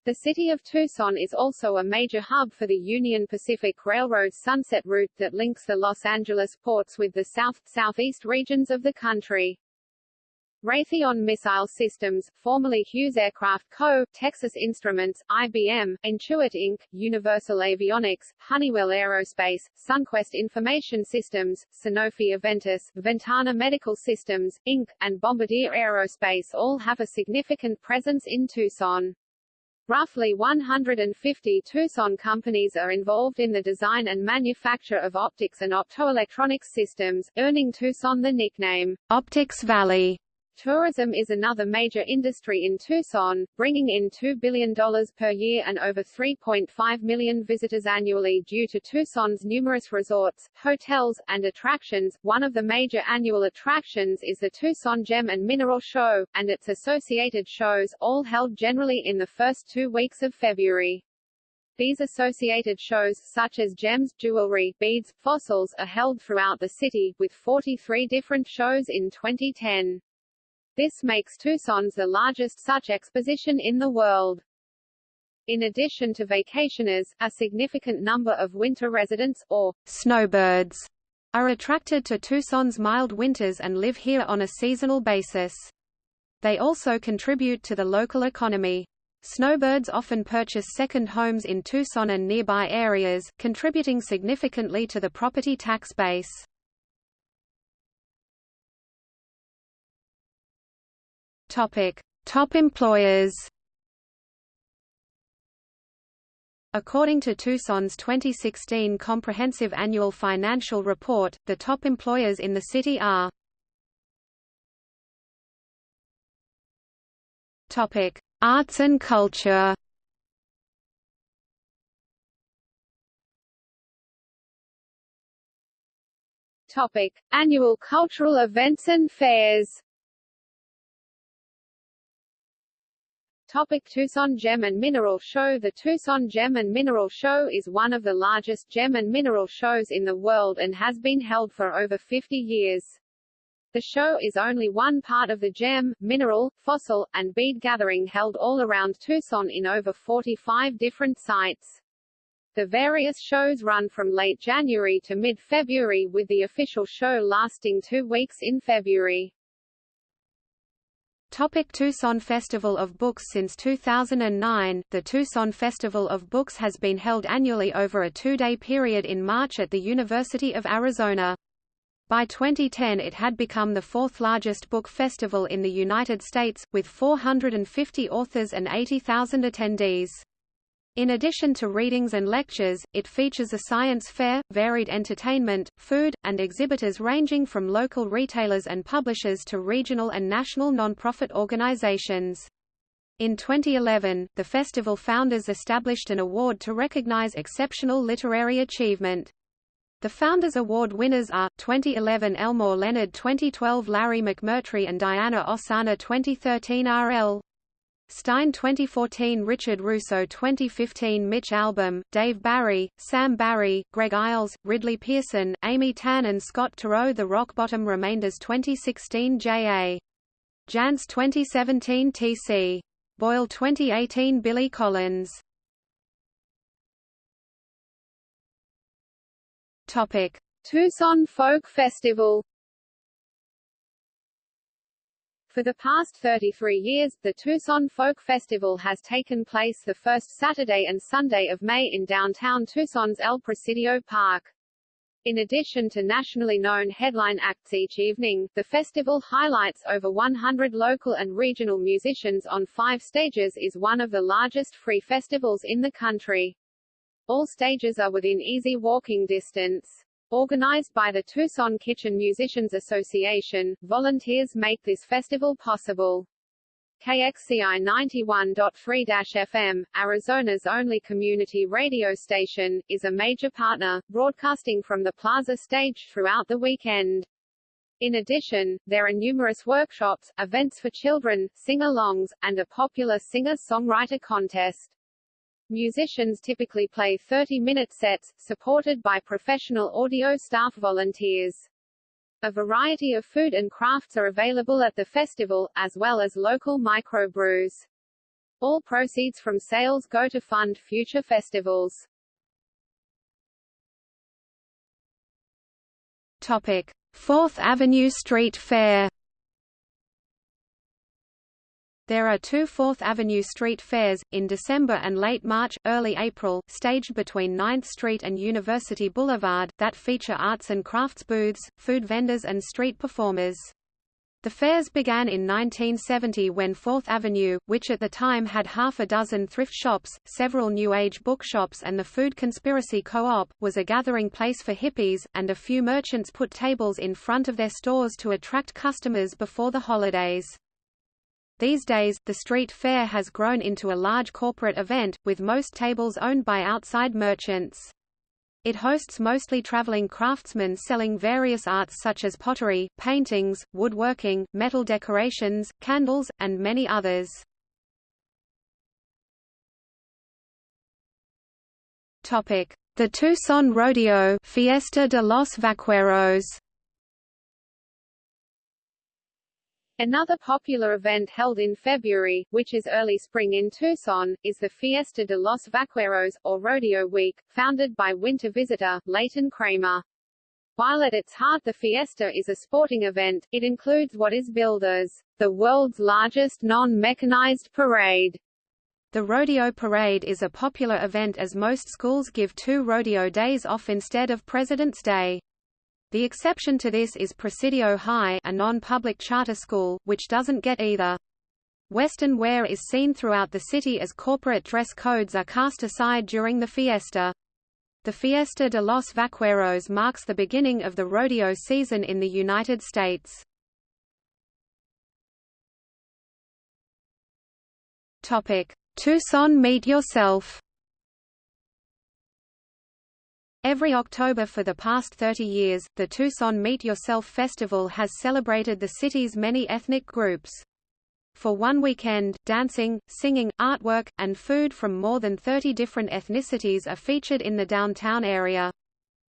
The city of Tucson is also a major hub for the Union Pacific Railroad Sunset Route that links the Los Angeles ports with the south-southeast regions of the country. Raytheon Missile Systems, formerly Hughes Aircraft Co., Texas Instruments, IBM, Intuit Inc., Universal Avionics, Honeywell Aerospace, Sunquest Information Systems, Sanofi Aventis, Ventana Medical Systems, Inc., and Bombardier Aerospace all have a significant presence in Tucson. Roughly 150 Tucson companies are involved in the design and manufacture of optics and optoelectronics systems, earning Tucson the nickname, Optics Valley. Tourism is another major industry in Tucson, bringing in $2 billion per year and over 3.5 million visitors annually due to Tucson's numerous resorts, hotels, and attractions. One of the major annual attractions is the Tucson Gem and Mineral Show, and its associated shows, all held generally in the first two weeks of February. These associated shows, such as gems, jewelry, beads, fossils, are held throughout the city, with 43 different shows in 2010. This makes Tucson's the largest such exposition in the world. In addition to vacationers, a significant number of winter residents, or snowbirds, are attracted to Tucson's mild winters and live here on a seasonal basis. They also contribute to the local economy. Snowbirds often purchase second homes in Tucson and nearby areas, contributing significantly to the property tax base. Topic: Top employers. According to Tucson's 2016 Comprehensive Annual Financial Report, the top employers in the city are Topic: Arts and culture. Topic: Annual cultural events and fairs. Topic Tucson Gem and Mineral Show The Tucson Gem and Mineral Show is one of the largest gem and mineral shows in the world and has been held for over 50 years. The show is only one part of the gem, mineral, fossil, and bead gathering held all around Tucson in over 45 different sites. The various shows run from late January to mid-February with the official show lasting two weeks in February. Topic Tucson Festival of Books Since 2009, the Tucson Festival of Books has been held annually over a two-day period in March at the University of Arizona. By 2010 it had become the fourth largest book festival in the United States, with 450 authors and 80,000 attendees. In addition to readings and lectures, it features a science fair, varied entertainment, food, and exhibitors ranging from local retailers and publishers to regional and national nonprofit organizations. In 2011, the festival founders established an award to recognize exceptional literary achievement. The Founders Award winners are, 2011 Elmore Leonard 2012 Larry McMurtry and Diana Ossana 2013 R.L. Stine 2014 Richard Russo 2015 Mitch Albom, Dave Barry, Sam Barry, Greg Iles, Ridley Pearson, Amy Tan and Scott Turow The Rock Bottom Remainders 2016 J.A. Jance 2017 T.C. Boyle 2018 Billy Collins Tucson Folk Festival For the past 33 years, the Tucson Folk Festival has taken place the first Saturday and Sunday of May in downtown Tucson's El Presidio Park. In addition to nationally known headline acts each evening, the festival highlights over 100 local and regional musicians on five stages is one of the largest free festivals in the country. All stages are within easy walking distance. Organized by the Tucson Kitchen Musicians Association, volunteers make this festival possible. KXCI 91.3-FM, Arizona's only community radio station, is a major partner, broadcasting from the Plaza stage throughout the weekend. In addition, there are numerous workshops, events for children, sing-alongs, and a popular singer-songwriter contest. Musicians typically play 30-minute sets, supported by professional audio staff volunteers. A variety of food and crafts are available at the festival, as well as local microbrews. All proceeds from sales go to fund future festivals. Topic: 4th Avenue Street Fair there are two Fourth Avenue Street fairs, in December and late March, early April, staged between 9th Street and University Boulevard, that feature arts and crafts booths, food vendors and street performers. The fairs began in 1970 when 4th Avenue, which at the time had half a dozen thrift shops, several New Age bookshops and the Food Conspiracy Co-op, was a gathering place for hippies, and a few merchants put tables in front of their stores to attract customers before the holidays. These days, the street fair has grown into a large corporate event, with most tables owned by outside merchants. It hosts mostly traveling craftsmen selling various arts such as pottery, paintings, woodworking, metal decorations, candles, and many others. The Tucson Rodeo Fiesta de los Vaqueros Another popular event held in February, which is early spring in Tucson, is the Fiesta de los Vaqueros, or Rodeo Week, founded by winter visitor, Leighton Kramer. While at its heart the Fiesta is a sporting event, it includes what is billed as the world's largest non-mechanized parade. The rodeo parade is a popular event as most schools give two rodeo days off instead of President's Day. The exception to this is Presidio High a non-public charter school, which doesn't get either. Western wear is seen throughout the city as corporate dress codes are cast aside during the fiesta. The Fiesta de los Vaqueros marks the beginning of the rodeo season in the United States. Tucson Meet Yourself Every October for the past 30 years, the Tucson Meet Yourself Festival has celebrated the city's many ethnic groups. For one weekend, dancing, singing, artwork, and food from more than 30 different ethnicities are featured in the downtown area.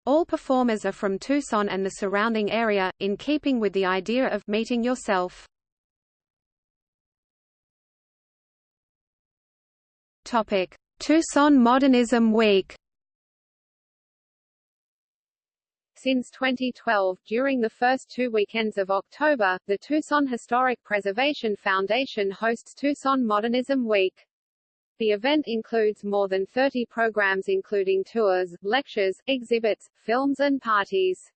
All performers are from Tucson and the surrounding area, in keeping with the idea of meeting yourself. Tucson Modernism Week Since 2012, during the first two weekends of October, the Tucson Historic Preservation Foundation hosts Tucson Modernism Week. The event includes more than 30 programs including tours, lectures, exhibits, films and parties.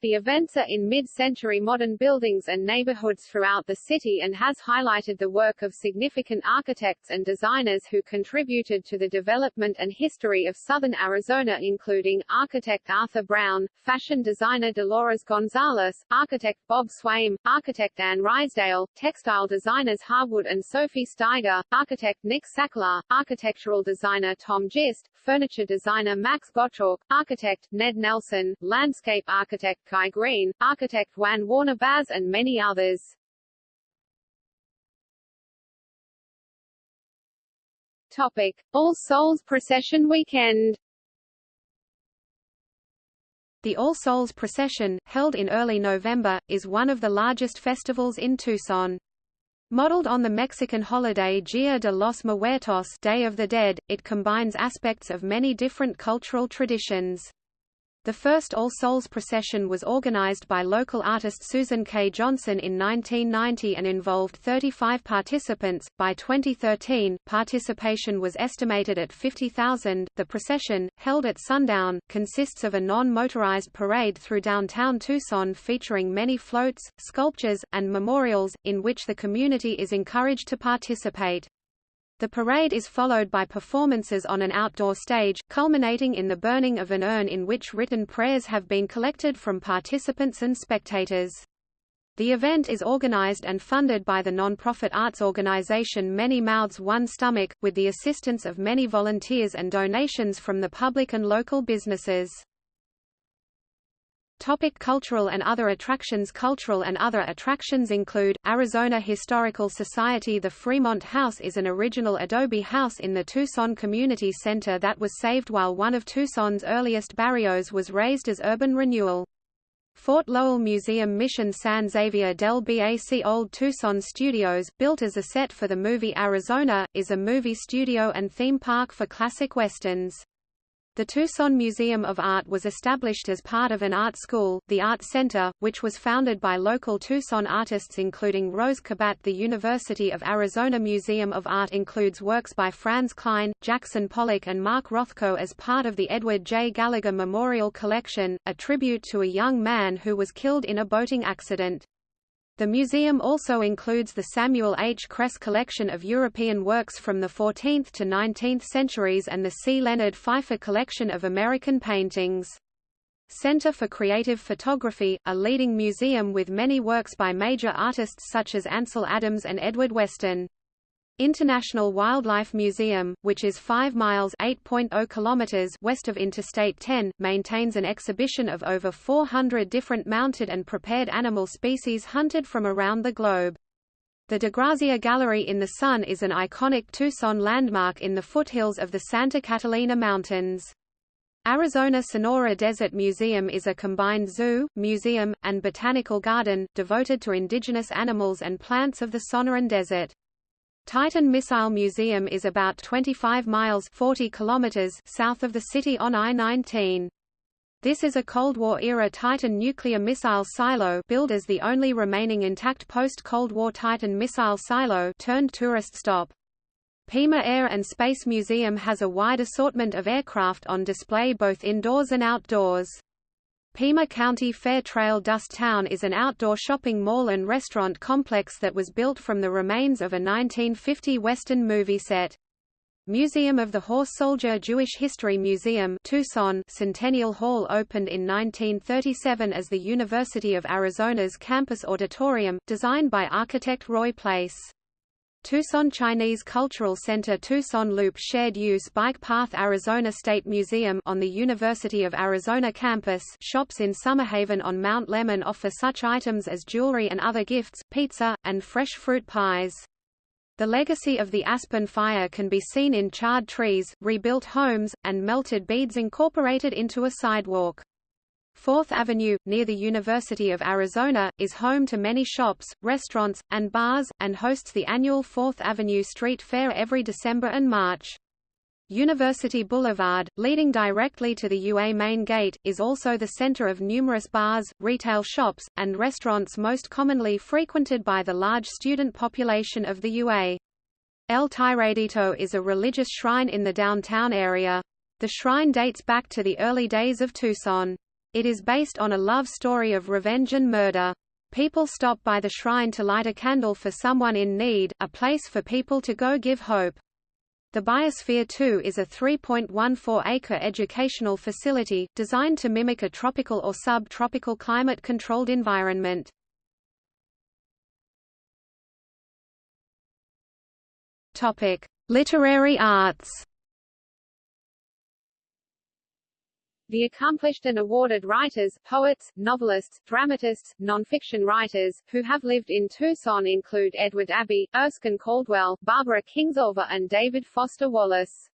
The events are in mid-century modern buildings and neighborhoods throughout the city and has highlighted the work of significant architects and designers who contributed to the development and history of southern Arizona including architect Arthur Brown, fashion designer Dolores Gonzalez, architect Bob Swaim, architect Anne Rysdale, textile designers Harwood and Sophie Steiger, architect Nick Sakellar, architectural designer Tom Gist, furniture designer Max Gottschalk, architect Ned Nelson, landscape architect Kai Green, architect Juan Warner Baz and many others. Topic: All Souls Procession Weekend. The All Souls Procession, held in early November, is one of the largest festivals in Tucson. Modeled on the Mexican holiday Dia de los Muertos Day of the Dead, it combines aspects of many different cultural traditions. The first All Souls procession was organized by local artist Susan K. Johnson in 1990 and involved 35 participants. By 2013, participation was estimated at 50,000. The procession, held at sundown, consists of a non motorized parade through downtown Tucson featuring many floats, sculptures, and memorials, in which the community is encouraged to participate. The parade is followed by performances on an outdoor stage, culminating in the burning of an urn in which written prayers have been collected from participants and spectators. The event is organized and funded by the non-profit arts organization Many Mouths One Stomach, with the assistance of many volunteers and donations from the public and local businesses. Topic cultural and other attractions Cultural and other attractions include, Arizona Historical Society The Fremont House is an original adobe house in the Tucson Community Center that was saved while one of Tucson's earliest barrios was razed as urban renewal. Fort Lowell Museum Mission San Xavier del Bac Old Tucson Studios, built as a set for the movie Arizona, is a movie studio and theme park for classic westerns. The Tucson Museum of Art was established as part of an art school, the Art Center, which was founded by local Tucson artists including Rose Cabat. The University of Arizona Museum of Art includes works by Franz Kline, Jackson Pollock and Mark Rothko as part of the Edward J. Gallagher Memorial Collection, a tribute to a young man who was killed in a boating accident. The museum also includes the Samuel H. Kress collection of European works from the 14th to 19th centuries and the C. Leonard Pfeiffer collection of American paintings. Center for Creative Photography, a leading museum with many works by major artists such as Ansel Adams and Edward Weston. International Wildlife Museum, which is 5 miles (8.0 kilometers) west of Interstate 10, maintains an exhibition of over 400 different mounted and prepared animal species hunted from around the globe. The DeGrazia Gallery in the Sun is an iconic Tucson landmark in the foothills of the Santa Catalina Mountains. Arizona Sonora Desert Museum is a combined zoo, museum, and botanical garden, devoted to indigenous animals and plants of the Sonoran Desert. Titan Missile Museum is about 25 miles 40 kilometers south of the city on I-19. This is a Cold War-era Titan nuclear missile silo billed as the only remaining intact post-Cold War Titan missile silo turned tourist stop. Pima Air and Space Museum has a wide assortment of aircraft on display both indoors and outdoors. Pima County Fair Trail Dust Town is an outdoor shopping mall and restaurant complex that was built from the remains of a 1950 Western movie set. Museum of the Horse Soldier Jewish History Museum Tucson Centennial Hall opened in 1937 as the University of Arizona's campus auditorium, designed by architect Roy Place. Tucson Chinese Cultural Center Tucson Loop Shared Use Bike Path Arizona State Museum on the University of Arizona campus shops in Summerhaven on Mount Lemmon offer such items as jewelry and other gifts, pizza, and fresh fruit pies. The legacy of the Aspen Fire can be seen in charred trees, rebuilt homes, and melted beads incorporated into a sidewalk. Fourth Avenue, near the University of Arizona, is home to many shops, restaurants, and bars, and hosts the annual Fourth Avenue Street Fair every December and March. University Boulevard, leading directly to the UA main gate, is also the center of numerous bars, retail shops, and restaurants most commonly frequented by the large student population of the UA. El Tiradito is a religious shrine in the downtown area. The shrine dates back to the early days of Tucson. It is based on a love story of revenge and murder. People stop by the shrine to light a candle for someone in need, a place for people to go give hope. The Biosphere 2 is a 3.14-acre educational facility, designed to mimic a tropical or sub-tropical climate-controlled environment. Literary arts The accomplished and awarded writers, poets, novelists, dramatists, nonfiction writers, who have lived in Tucson include Edward Abbey, Erskine Caldwell, Barbara Kingsolver and David Foster Wallace.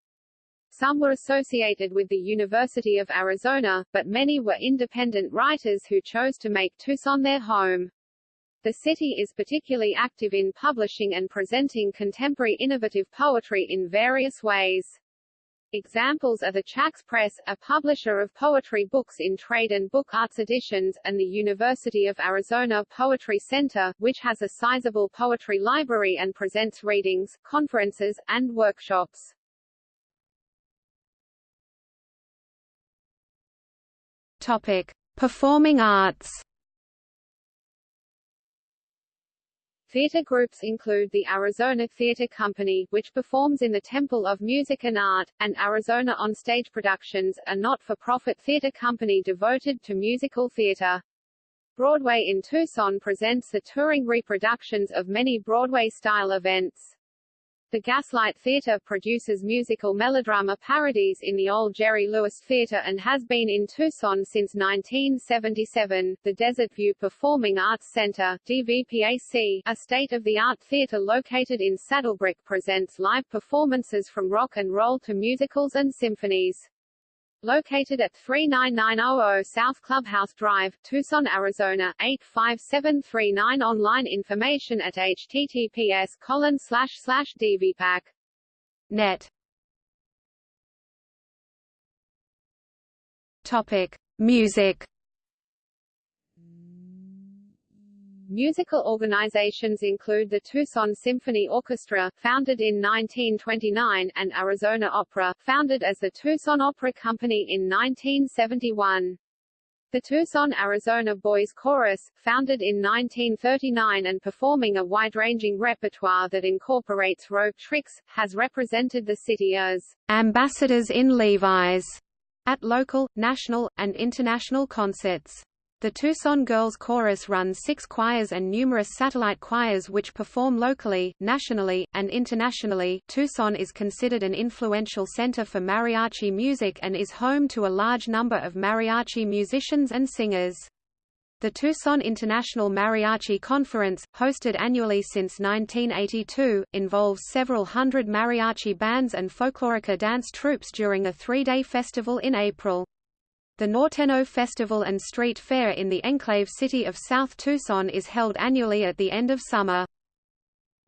Some were associated with the University of Arizona, but many were independent writers who chose to make Tucson their home. The city is particularly active in publishing and presenting contemporary innovative poetry in various ways. Examples are the Chax Press, a publisher of poetry books in trade and book arts editions, and the University of Arizona Poetry Center, which has a sizable poetry library and presents readings, conferences, and workshops. Topic: Performing arts. Theater groups include the Arizona Theater Company, which performs in the Temple of Music and Art, and Arizona On-Stage Productions, a not-for-profit theater company devoted to musical theater. Broadway in Tucson presents the touring reproductions of many Broadway-style events. The Gaslight Theatre produces musical melodrama parodies in the old Jerry Lewis Theatre and has been in Tucson since 1977. The Desert View Performing Arts Center DVPAC, a state-of-the-art theatre located in Saddlebrooke presents live performances from rock and roll to musicals and symphonies. Located at 39900 South Clubhouse Drive, Tucson, Arizona 85739 Online information at https colon slash slash. Topic: Music. Musical organizations include the Tucson Symphony Orchestra, founded in 1929, and Arizona Opera, founded as the Tucson Opera Company in 1971. The Tucson, Arizona Boys Chorus, founded in 1939 and performing a wide-ranging repertoire that incorporates rope tricks, has represented the city as ambassadors in Levi's at local, national, and international concerts. The Tucson Girls Chorus runs six choirs and numerous satellite choirs which perform locally, nationally, and internationally. Tucson is considered an influential center for mariachi music and is home to a large number of mariachi musicians and singers. The Tucson International Mariachi Conference, hosted annually since 1982, involves several hundred mariachi bands and folklorica dance troupes during a three-day festival in April. The Norteno Festival and Street Fair in the enclave city of South Tucson is held annually at the end of summer.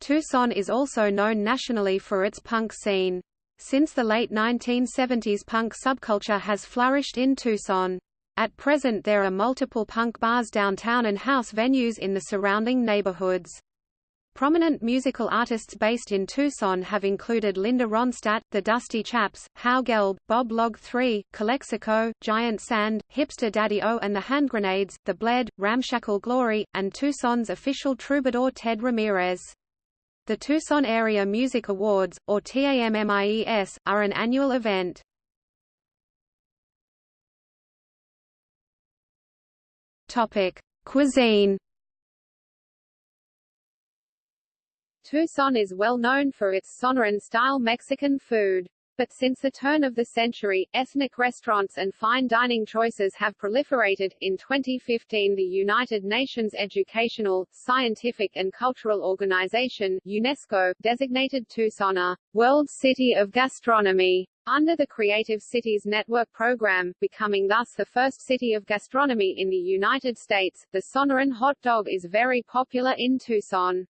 Tucson is also known nationally for its punk scene. Since the late 1970s punk subculture has flourished in Tucson. At present there are multiple punk bars downtown and house venues in the surrounding neighborhoods. Prominent musical artists based in Tucson have included Linda Ronstadt, The Dusty Chaps, Howe Gelb, Bob Log 3, Calexico, Giant Sand, Hipster Daddy O and the Hand Grenades, The Bled, Ramshackle Glory, and Tucson's official troubadour Ted Ramirez. The Tucson Area Music Awards, or TAMMIES, are an annual event. Topic: Cuisine Tucson is well known for its Sonoran-style Mexican food. But since the turn of the century, ethnic restaurants and fine dining choices have proliferated. In 2015, the United Nations Educational, Scientific and Cultural Organization (UNESCO) designated Tucson a World City of Gastronomy under the Creative Cities Network program, becoming thus the first city of gastronomy in the United States. The Sonoran hot dog is very popular in Tucson.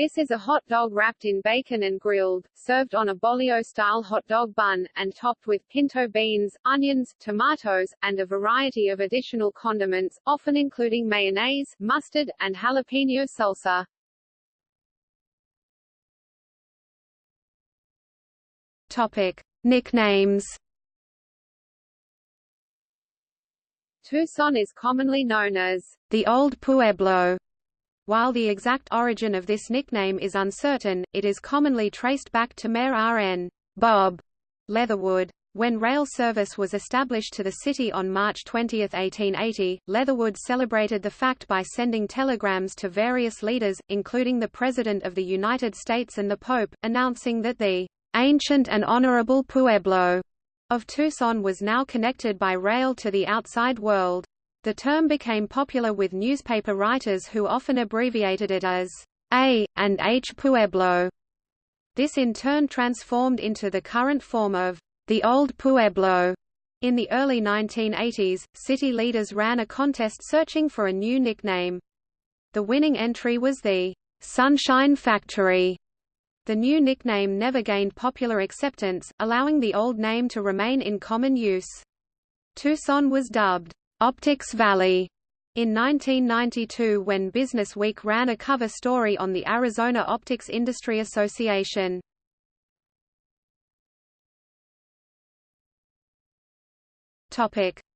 This is a hot dog wrapped in bacon and grilled, served on a bolio-style hot dog bun, and topped with pinto beans, onions, tomatoes, and a variety of additional condiments, often including mayonnaise, mustard, and jalapeno salsa. Topic. Nicknames Tucson is commonly known as the Old Pueblo while the exact origin of this nickname is uncertain, it is commonly traced back to Mayor R.N. Bob Leatherwood. When rail service was established to the city on March 20, 1880, Leatherwood celebrated the fact by sending telegrams to various leaders, including the President of the United States and the Pope, announcing that the ancient and honorable Pueblo of Tucson was now connected by rail to the outside world. The term became popular with newspaper writers who often abbreviated it as A and H Pueblo. This in turn transformed into the current form of the Old Pueblo. In the early 1980s, city leaders ran a contest searching for a new nickname. The winning entry was the Sunshine Factory, The new nickname never gained popular acceptance, allowing the old name to remain in common use. Tucson was dubbed, "'Optics Valley' in 1992 when Business Week ran a cover story on the Arizona Optics Industry Association.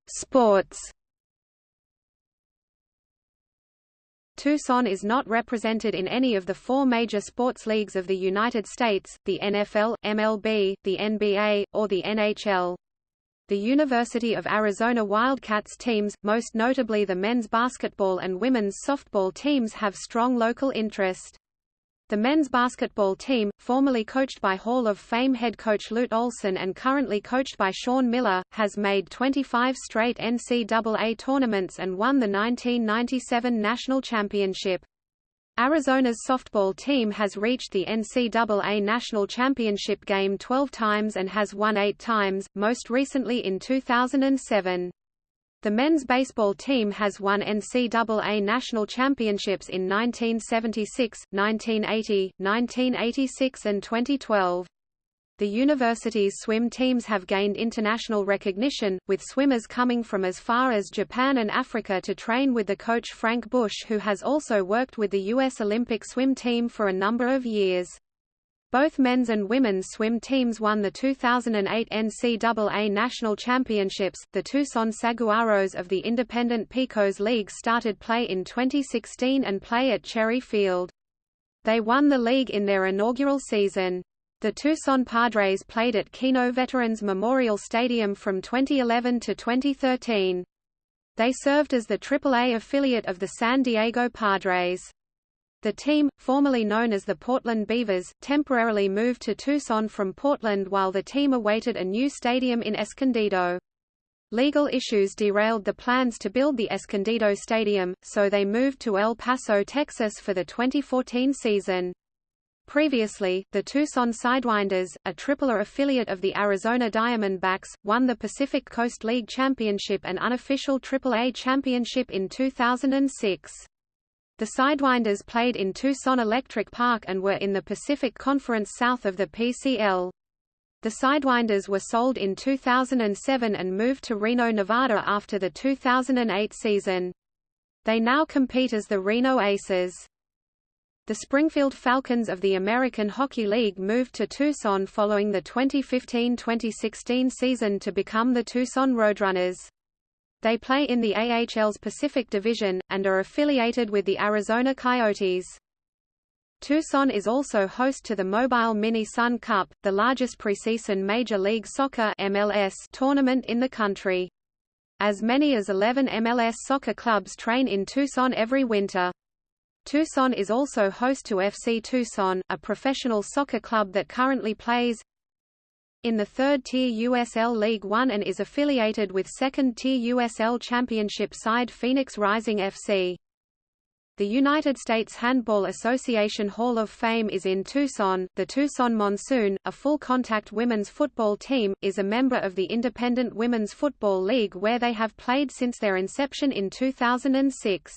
Sports Tucson is not represented in any of the four major sports leagues of the United States, the NFL, MLB, the NBA, or the NHL. The University of Arizona Wildcats teams, most notably the men's basketball and women's softball teams have strong local interest. The men's basketball team, formerly coached by Hall of Fame head coach Lute Olson and currently coached by Sean Miller, has made 25 straight NCAA tournaments and won the 1997 national championship. Arizona's softball team has reached the NCAA National Championship game 12 times and has won eight times, most recently in 2007. The men's baseball team has won NCAA national championships in 1976, 1980, 1986 and 2012. The university's swim teams have gained international recognition, with swimmers coming from as far as Japan and Africa to train with the coach Frank Busch who has also worked with the U.S. Olympic swim team for a number of years. Both men's and women's swim teams won the 2008 NCAA National Championships. The Tucson Saguaros of the Independent Pecos League started play in 2016 and play at Cherry Field. They won the league in their inaugural season. The Tucson Padres played at Kino Veterans Memorial Stadium from 2011 to 2013. They served as the AAA affiliate of the San Diego Padres. The team, formerly known as the Portland Beavers, temporarily moved to Tucson from Portland while the team awaited a new stadium in Escondido. Legal issues derailed the plans to build the Escondido Stadium, so they moved to El Paso, Texas for the 2014 season. Previously, the Tucson Sidewinders, a AAA affiliate of the Arizona Diamondbacks, won the Pacific Coast League Championship and unofficial AAA championship in 2006. The Sidewinders played in Tucson Electric Park and were in the Pacific Conference south of the PCL. The Sidewinders were sold in 2007 and moved to Reno, Nevada after the 2008 season. They now compete as the Reno Aces. The Springfield Falcons of the American Hockey League moved to Tucson following the 2015-2016 season to become the Tucson Roadrunners. They play in the AHL's Pacific Division, and are affiliated with the Arizona Coyotes. Tucson is also host to the Mobile Mini Sun Cup, the largest preseason Major League Soccer MLS tournament in the country. As many as 11 MLS soccer clubs train in Tucson every winter. Tucson is also host to FC Tucson, a professional soccer club that currently plays in the third-tier USL League One and is affiliated with second-tier USL Championship side Phoenix Rising FC. The United States Handball Association Hall of Fame is in Tucson. The Tucson Monsoon, a full-contact women's football team, is a member of the Independent Women's Football League where they have played since their inception in 2006.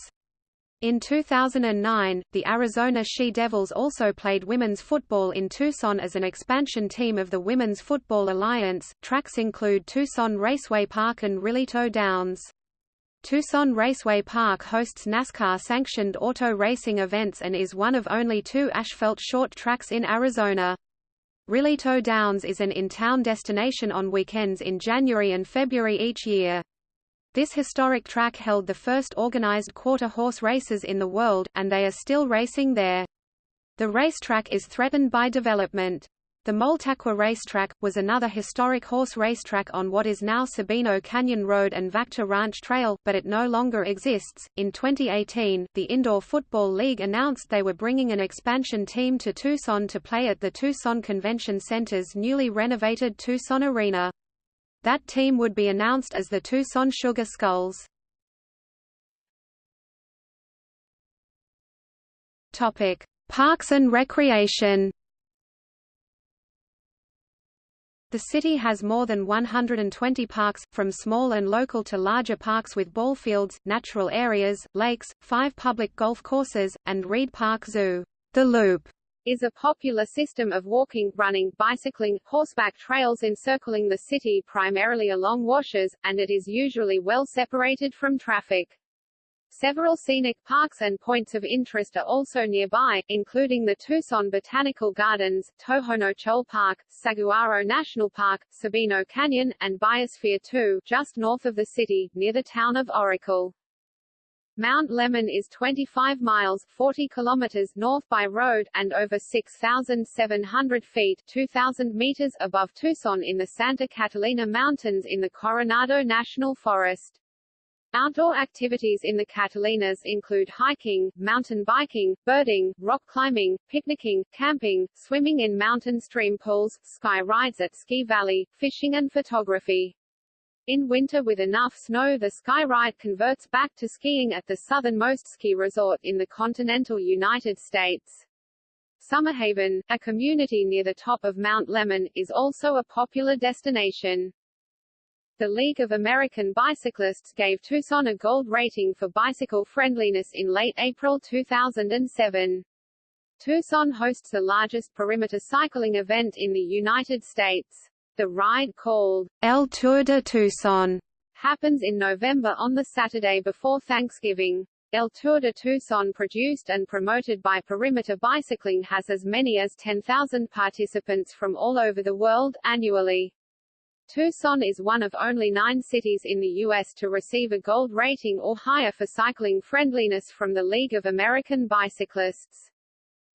In 2009, the Arizona She-Devils also played women's football in Tucson as an expansion team of the Women's Football Alliance. Tracks include Tucson Raceway Park and Rillito Downs. Tucson Raceway Park hosts NASCAR-sanctioned auto racing events and is one of only two asphalt short tracks in Arizona. Rillito Downs is an in-town destination on weekends in January and February each year. This historic track held the first organized quarter horse races in the world, and they are still racing there. The racetrack is threatened by development. The Moltacqua Racetrack, was another historic horse racetrack on what is now Sabino Canyon Road and Vactor Ranch Trail, but it no longer exists. In 2018, the Indoor Football League announced they were bringing an expansion team to Tucson to play at the Tucson Convention Center's newly renovated Tucson Arena. That team would be announced as the Tucson Sugar Skulls. Topic: Parks and Recreation. The city has more than 120 parks, from small and local to larger parks with ball fields, natural areas, lakes, five public golf courses, and Reid Park Zoo. The Loop is a popular system of walking, running, bicycling, horseback trails encircling the city primarily along washes, and it is usually well separated from traffic. Several scenic parks and points of interest are also nearby, including the Tucson Botanical Gardens, Tohono Chul Park, Saguaro National Park, Sabino Canyon, and Biosphere 2, just north of the city, near the town of Oracle. Mount Lemmon is 25 miles 40 kilometers north by road, and over 6,700 feet 2,000 meters above Tucson in the Santa Catalina Mountains in the Coronado National Forest. Outdoor activities in the Catalinas include hiking, mountain biking, birding, rock climbing, picnicking, camping, swimming in mountain stream pools, sky rides at Ski Valley, fishing and photography. In winter with enough snow the ski ride converts back to skiing at the southernmost ski resort in the continental United States. Summerhaven, a community near the top of Mount Lemmon, is also a popular destination. The League of American Bicyclists gave Tucson a gold rating for bicycle friendliness in late April 2007. Tucson hosts the largest perimeter cycling event in the United States. The ride called El Tour de Tucson happens in November on the Saturday before Thanksgiving. El Tour de Tucson produced and promoted by Perimeter Bicycling has as many as 10,000 participants from all over the world, annually. Tucson is one of only nine cities in the U.S. to receive a gold rating or higher for cycling friendliness from the League of American Bicyclists.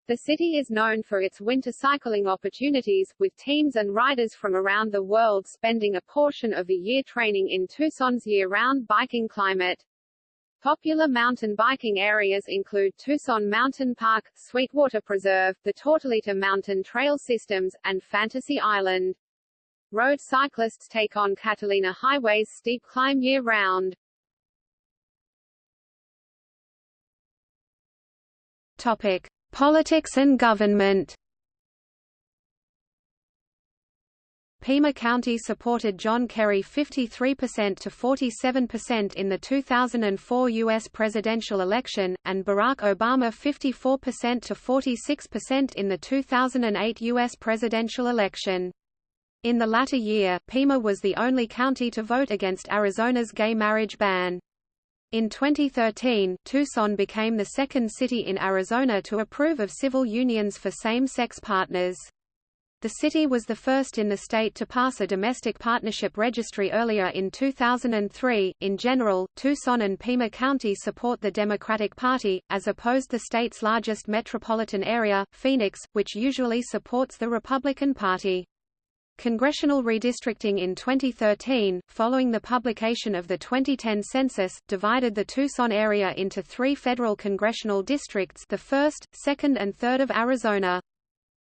The city is known for its winter cycling opportunities, with teams and riders from around the world spending a portion of the year training in Tucson's year-round biking climate. Popular mountain biking areas include Tucson Mountain Park, Sweetwater Preserve, the Tortolita Mountain Trail Systems, and Fantasy Island. Road cyclists take on Catalina Highway's steep climb year-round. Topic: Politics and government. Pima County supported John Kerry 53% to 47% in the 2004 U.S. presidential election, and Barack Obama 54% to 46% in the 2008 U.S. presidential election. In the latter year, Pima was the only county to vote against Arizona's gay marriage ban. In 2013, Tucson became the second city in Arizona to approve of civil unions for same-sex partners. The city was the first in the state to pass a domestic partnership registry earlier in 2003. In general, Tucson and Pima County support the Democratic Party, as opposed the state's largest metropolitan area, Phoenix, which usually supports the Republican Party. Congressional redistricting in 2013, following the publication of the 2010 census, divided the Tucson area into three federal congressional districts the 1st, 2nd and 3rd of Arizona.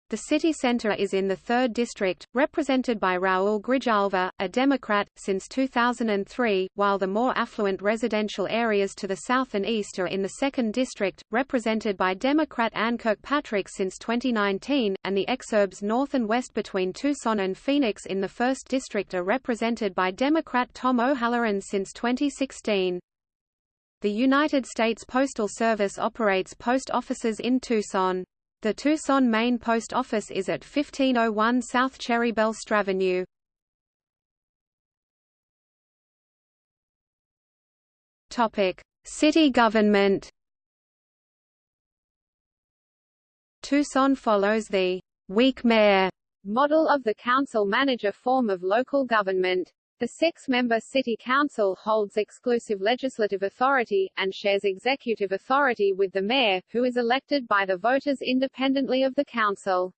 The city center is in the 3rd District, represented by Raul Grijalva, a Democrat, since 2003, while the more affluent residential areas to the south and east are in the 2nd District, represented by Democrat Ann Kirkpatrick since 2019, and the exurbs north and west between Tucson and Phoenix in the 1st District are represented by Democrat Tom O'Halloran since 2016. The United States Postal Service operates post offices in Tucson. The Tucson main post office is at 1501 South Cherrybell Stravenue. Topic: City government. Tucson follows the weak mayor model of the council-manager form of local government. The six-member City Council holds exclusive legislative authority, and shares executive authority with the mayor, who is elected by the voters independently of the council.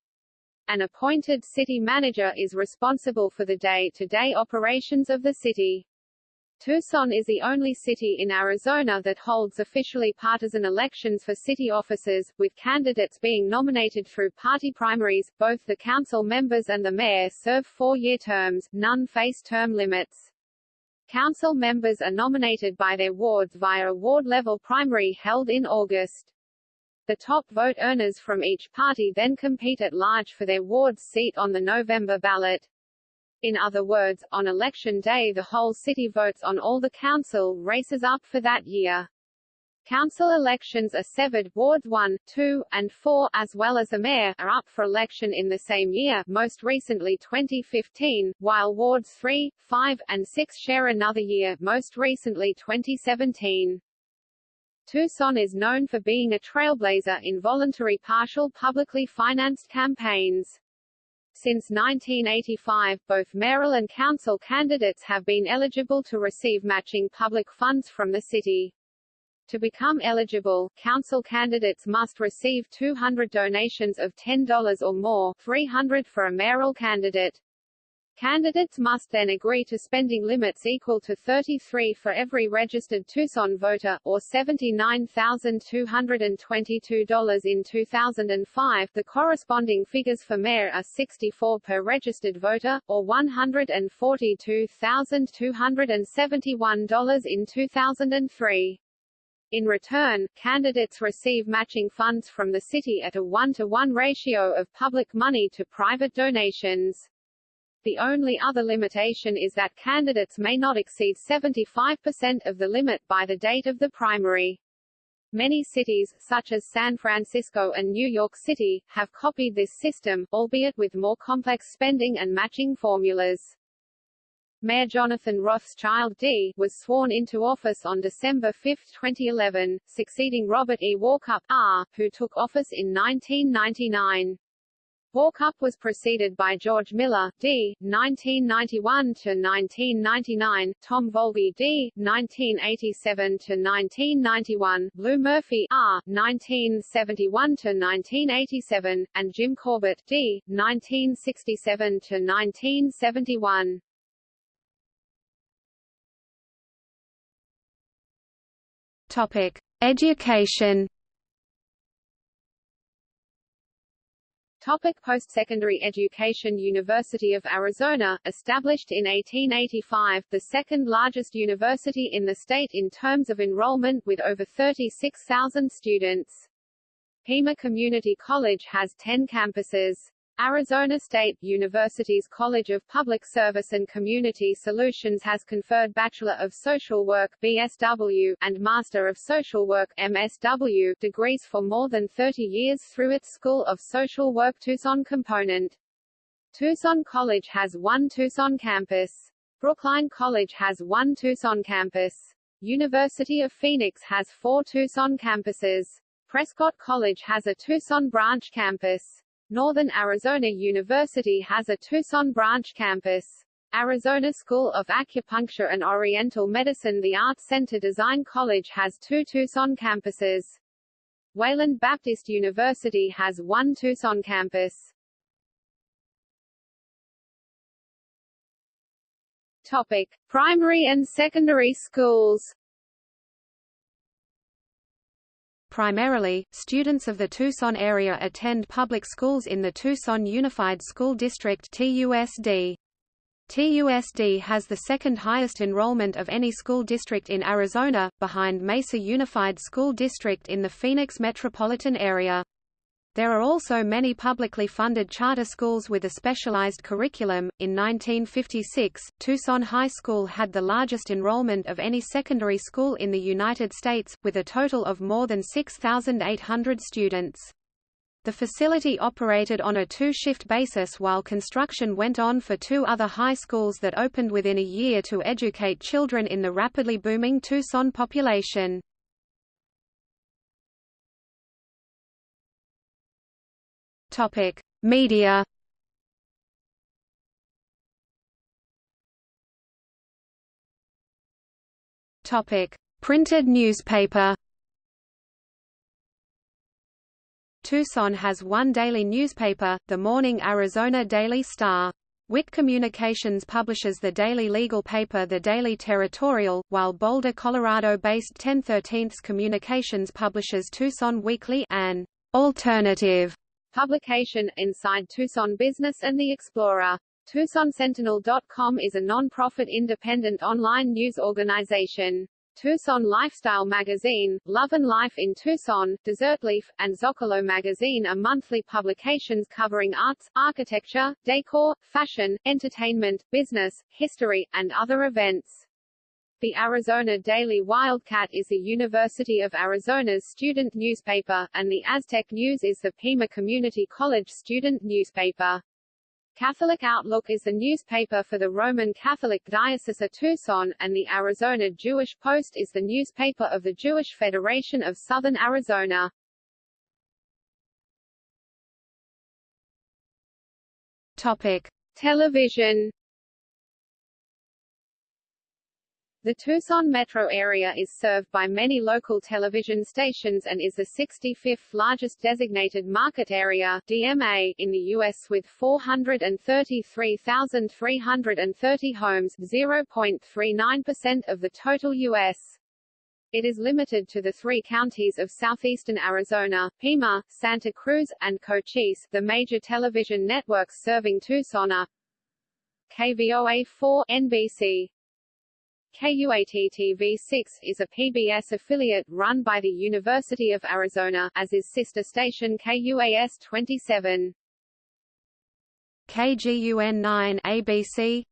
An appointed city manager is responsible for the day-to-day -day operations of the city. Tucson is the only city in Arizona that holds officially partisan elections for city offices, with candidates being nominated through party primaries. Both the council members and the mayor serve four-year terms, none face term limits. Council members are nominated by their wards via a ward-level primary held in August. The top vote earners from each party then compete at large for their ward's seat on the November ballot. In other words, on election day the whole city votes on all the council races up for that year. Council elections are severed, wards 1, 2, and 4, as well as the mayor, are up for election in the same year, most recently 2015, while wards 3, 5, and 6 share another year, most recently 2017. Tucson is known for being a trailblazer in voluntary partial publicly financed campaigns. Since 1985, both mayoral and council candidates have been eligible to receive matching public funds from the city. To become eligible, council candidates must receive 200 donations of $10 or more 300 for a mayoral candidate. Candidates must then agree to spending limits equal to 33 for every registered Tucson voter, or $79,222 in 2005. The corresponding figures for mayor are 64 per registered voter, or $142,271 in 2003. In return, candidates receive matching funds from the city at a one-to-one -one ratio of public money to private donations. The only other limitation is that candidates may not exceed 75% of the limit by the date of the primary. Many cities, such as San Francisco and New York City, have copied this system, albeit with more complex spending and matching formulas. Mayor Jonathan Rothschild D. was sworn into office on December 5, 2011, succeeding Robert E. Walkup R., who took office in 1999. Walkup was preceded by George Miller, D. 1991–1999, Tom Volpe D. 1987–1991, Lew Murphy R. 1971–1987, and Jim Corbett D. 1967–1971. Topic: Education. Topic post-secondary education University of Arizona, established in 1885, the second largest university in the state in terms of enrollment with over 36,000 students. Pima Community College has 10 campuses. Arizona State University's College of Public Service and Community Solutions has conferred Bachelor of Social Work BSW and Master of Social Work MSW degrees for more than 30 years through its School of Social Work Tucson component. Tucson College has one Tucson campus. Brookline College has one Tucson campus. University of Phoenix has four Tucson campuses. Prescott College has a Tucson branch campus. Northern Arizona University has a Tucson branch campus. Arizona School of Acupuncture and Oriental Medicine The Arts Center Design College has two Tucson campuses. Wayland Baptist University has one Tucson campus. Topic. Primary and secondary schools Primarily, students of the Tucson area attend public schools in the Tucson Unified School District TUSD. TUSD has the second highest enrollment of any school district in Arizona, behind Mesa Unified School District in the Phoenix metropolitan area. There are also many publicly funded charter schools with a specialized curriculum. In 1956, Tucson High School had the largest enrollment of any secondary school in the United States, with a total of more than 6,800 students. The facility operated on a two-shift basis while construction went on for two other high schools that opened within a year to educate children in the rapidly booming Tucson population. Topic: Media. Topic: Printed newspaper. Tucson has one daily newspaper, the Morning Arizona Daily Star. Wick Communications publishes the daily legal paper The Daily Territorial, while Boulder, Colorado-based 1013 Communications publishes Tucson Weekly an alternative publication, Inside Tucson Business and the Explorer. TucsonSentinel.com is a non-profit independent online news organization. Tucson Lifestyle Magazine, Love and Life in Tucson, Desertleaf, and Zocalo Magazine are monthly publications covering arts, architecture, decor, fashion, entertainment, business, history, and other events. The Arizona Daily Wildcat is the University of Arizona's student newspaper, and the Aztec News is the Pima Community College student newspaper. Catholic Outlook is the newspaper for the Roman Catholic Diocese of Tucson, and the Arizona Jewish Post is the newspaper of the Jewish Federation of Southern Arizona. Topic: Television The Tucson metro area is served by many local television stations and is the 65th largest designated market area DMA in the U.S. with 433,330 homes 0.39% of the total U.S. It is limited to the three counties of southeastern Arizona, Pima, Santa Cruz, and Cochise. The major television networks serving Tucson are KVOA4 NBC, KUAT-TV6 is a PBS affiliate run by the University of Arizona, as is sister station KUAS-27. KGUN-9 ABC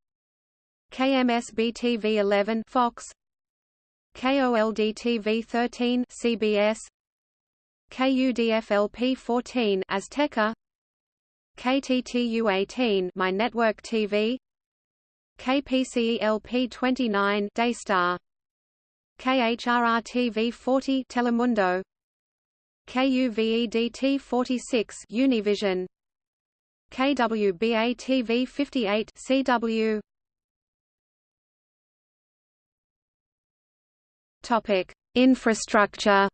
KMSB-TV11 Fox. KOLD-TV13 CBS KUDFLP-14 Azteca. KTTU-18 My Network TV KPCELP 29 Daystar KHRR-TV 40 Telemundo KUVEDT 46 Univision KWBA-TV 58 CW Topic: Infrastructure.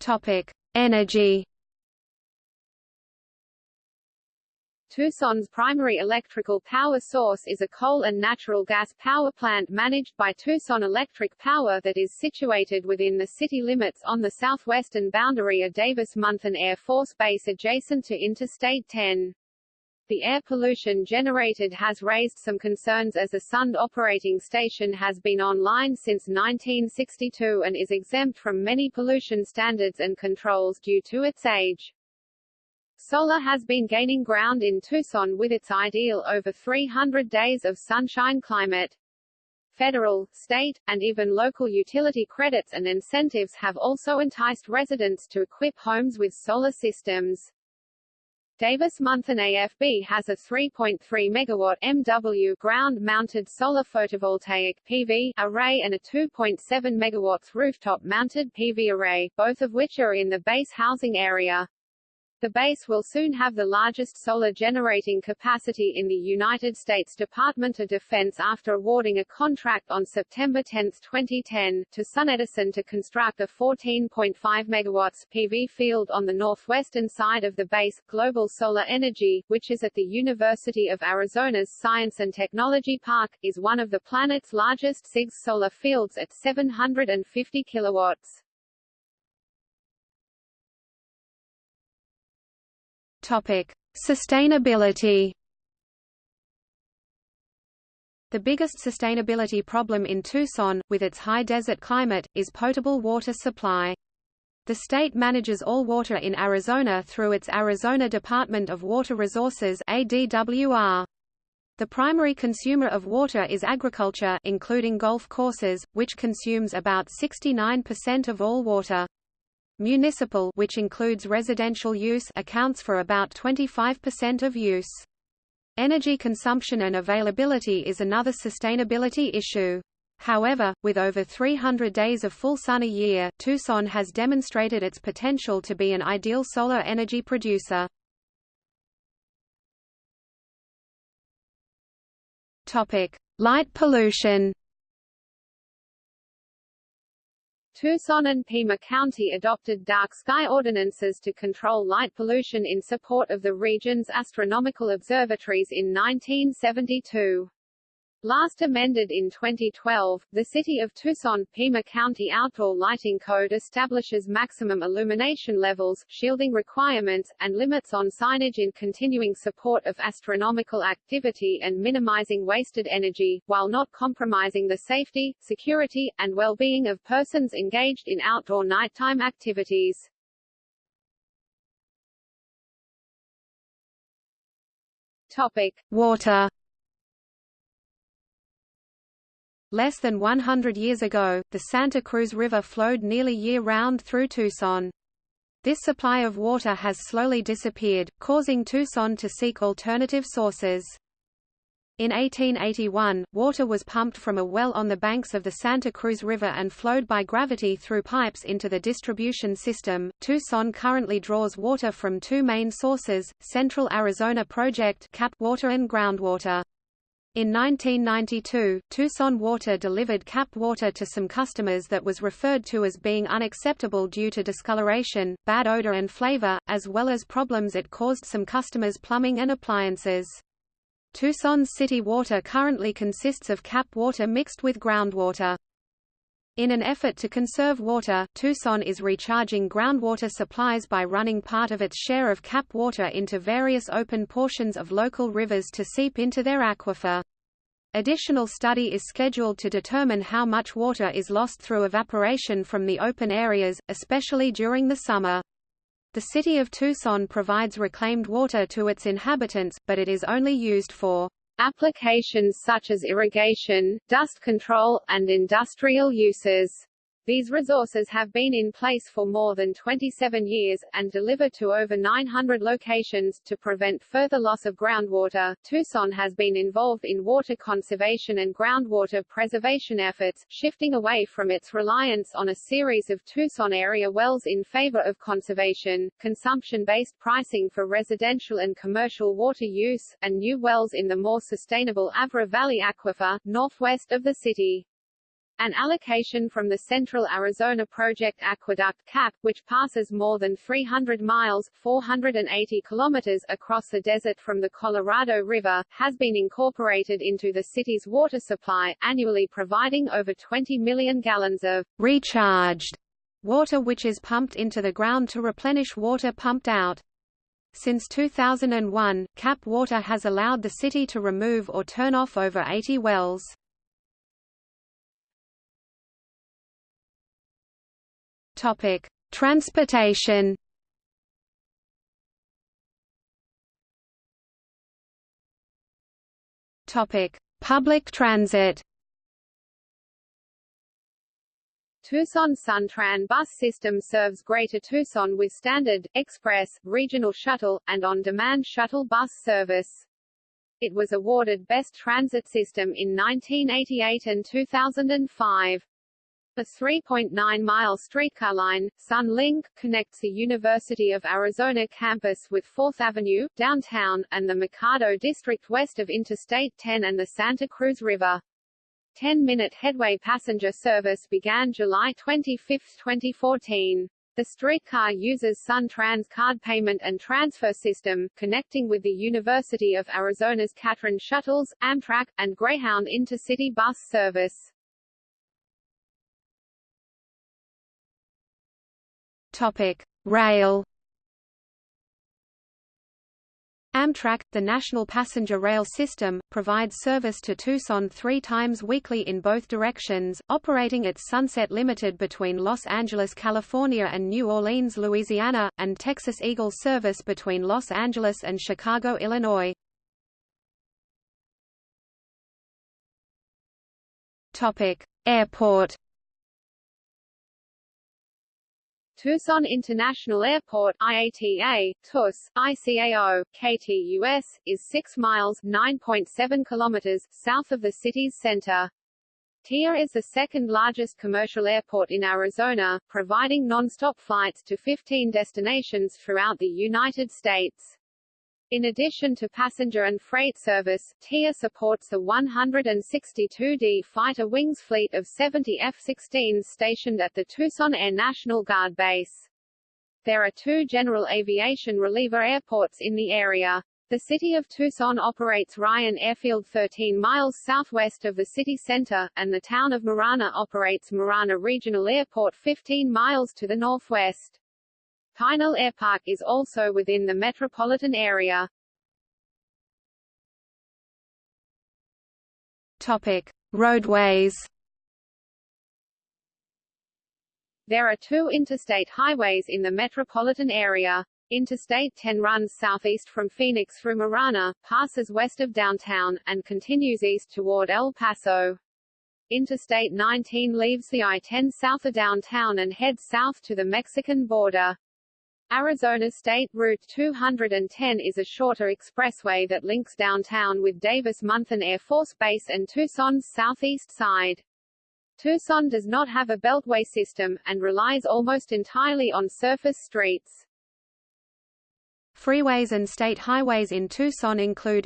Topic: Energy. Tucson's primary electrical power source is a coal and natural gas power plant managed by Tucson Electric Power that is situated within the city limits on the southwestern boundary of Davis-Monthan Air Force Base adjacent to Interstate 10. The air pollution generated has raised some concerns as the Sundt operating station has been online since 1962 and is exempt from many pollution standards and controls due to its age. Solar has been gaining ground in Tucson with its ideal over 300 days of sunshine climate. Federal, state, and even local utility credits and incentives have also enticed residents to equip homes with solar systems. Davis-Monthan AFB has a 3.3 megawatt MW ground-mounted solar photovoltaic PV array and a 2.7 megawatts rooftop-mounted PV array, both of which are in the base housing area. The base will soon have the largest solar generating capacity in the United States Department of Defense after awarding a contract on September 10, 2010, to SunEdison to construct a 14.5 megawatts PV field on the northwestern side of the base. Global Solar Energy, which is at the University of Arizona's Science and Technology Park, is one of the planet's largest CIGS solar fields at 750 kilowatts. Topic: Sustainability. The biggest sustainability problem in Tucson, with its high desert climate, is potable water supply. The state manages all water in Arizona through its Arizona Department of Water Resources ADWR. The primary consumer of water is agriculture including golf courses, which consumes about 69% of all water. Municipal which includes residential use accounts for about 25% of use. Energy consumption and availability is another sustainability issue. However, with over 300 days of full sun a year, Tucson has demonstrated its potential to be an ideal solar energy producer. Topic: Light pollution. Tucson and Pima County adopted dark sky ordinances to control light pollution in support of the region's astronomical observatories in 1972. Last amended in 2012, the City of Tucson, Pima County Outdoor Lighting Code establishes maximum illumination levels, shielding requirements, and limits on signage in continuing support of astronomical activity and minimizing wasted energy, while not compromising the safety, security, and well-being of persons engaged in outdoor nighttime activities. Topic: Water. Less than 100 years ago, the Santa Cruz River flowed nearly year-round through Tucson. This supply of water has slowly disappeared, causing Tucson to seek alternative sources. In 1881, water was pumped from a well on the banks of the Santa Cruz River and flowed by gravity through pipes into the distribution system. Tucson currently draws water from two main sources, Central Arizona Project CAP water and groundwater. In 1992, Tucson Water delivered CAP water to some customers that was referred to as being unacceptable due to discoloration, bad odor and flavor, as well as problems it caused some customers' plumbing and appliances. Tucson's city water currently consists of CAP water mixed with groundwater. In an effort to conserve water, Tucson is recharging groundwater supplies by running part of its share of CAP water into various open portions of local rivers to seep into their aquifer. Additional study is scheduled to determine how much water is lost through evaporation from the open areas, especially during the summer. The city of Tucson provides reclaimed water to its inhabitants, but it is only used for applications such as irrigation, dust control, and industrial uses. These resources have been in place for more than 27 years, and deliver to over 900 locations. To prevent further loss of groundwater, Tucson has been involved in water conservation and groundwater preservation efforts, shifting away from its reliance on a series of Tucson area wells in favor of conservation, consumption-based pricing for residential and commercial water use, and new wells in the more sustainable Avra Valley Aquifer, northwest of the city. An allocation from the Central Arizona Project Aqueduct CAP, which passes more than 300 miles 480 kilometers across the desert from the Colorado River, has been incorporated into the city's water supply, annually providing over 20 million gallons of recharged water which is pumped into the ground to replenish water pumped out. Since 2001, CAP water has allowed the city to remove or turn off over 80 wells. Topic: Transportation. Topic: Public transit. Tucson Suntran bus system serves Greater Tucson with standard, express, regional shuttle, and on-demand shuttle bus service. It was awarded Best Transit System in 1988 and 2005. The 3.9-mile streetcar line, Sun Link, connects the University of Arizona campus with 4th Avenue, downtown, and the Mercado district west of Interstate 10 and the Santa Cruz River. 10-minute headway passenger service began July 25, 2014. The streetcar uses SunTrans card payment and transfer system, connecting with the University of Arizona's CatTran shuttles, Amtrak, and Greyhound intercity bus service. Topic: Rail. Amtrak, the national passenger rail system, provides service to Tucson three times weekly in both directions, operating its Sunset Limited between Los Angeles, California and New Orleans, Louisiana, and Texas Eagle service between Los Angeles and Chicago, Illinois. Airport Tucson International Airport IATA, TUS, ICAO, KTUS, is 6 miles 9.7 kilometers south of the city's center. TIA is the second largest commercial airport in Arizona, providing non-stop flights to 15 destinations throughout the United States. In addition to passenger and freight service, TIA supports the 162D Fighter Wings fleet of 70 F-16s stationed at the Tucson Air National Guard Base. There are two general aviation reliever airports in the area. The city of Tucson operates Ryan Airfield 13 miles southwest of the city center, and the town of Marana operates Marana Regional Airport 15 miles to the northwest. Pinal Airpark is also within the metropolitan area. Topic: Roadways. There are two interstate highways in the metropolitan area. Interstate 10 runs southeast from Phoenix through Marana, passes west of downtown, and continues east toward El Paso. Interstate 19 leaves the I-10 south of downtown and heads south to the Mexican border. Arizona State Route 210 is a shorter expressway that links downtown with Davis-Monthan Air Force Base and Tucson's southeast side. Tucson does not have a beltway system, and relies almost entirely on surface streets. Freeways and state highways in Tucson include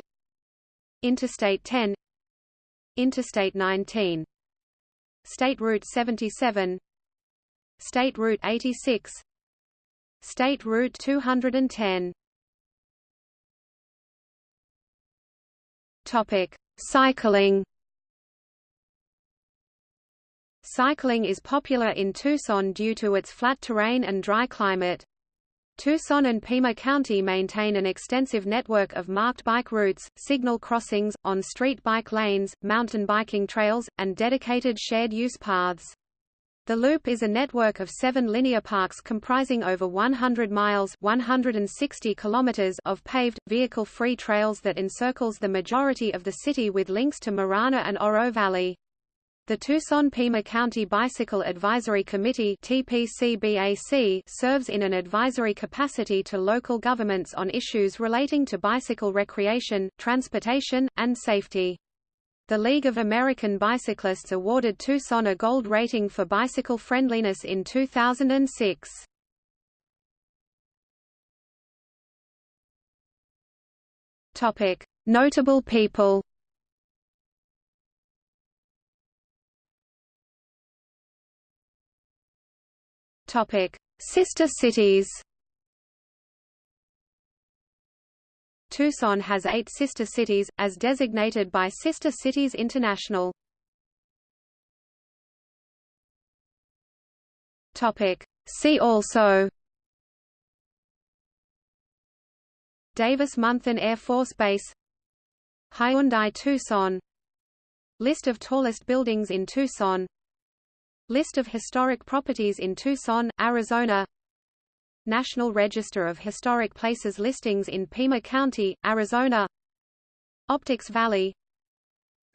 Interstate 10 Interstate 19 State Route 77 State Route 86 State Route 210 Topic: Cycling Cycling is popular in Tucson due to its flat terrain and dry climate. Tucson and Pima County maintain an extensive network of marked bike routes, signal crossings, on-street bike lanes, mountain biking trails, and dedicated shared-use paths. The Loop is a network of seven linear parks comprising over 100 miles 160 kilometers of paved, vehicle-free trails that encircles the majority of the city with links to Marana and Oro Valley. The Tucson-Pima County Bicycle Advisory Committee serves in an advisory capacity to local governments on issues relating to bicycle recreation, transportation, and safety. The League of American Bicyclists awarded Tucson a gold rating for bicycle friendliness in 2006. Topic: Notable people Topic: Sister cities. Tucson has eight sister cities, as designated by Sister Cities International. See also. Davis-Monthan Air Force Base. Hyundai Tucson. List of tallest buildings in Tucson. List of historic properties in Tucson, Arizona National Register of Historic Places listings in Pima County, Arizona. Optics Valley.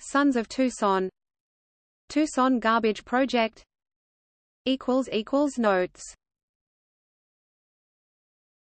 Sons of Tucson. Tucson Garbage Project. Notes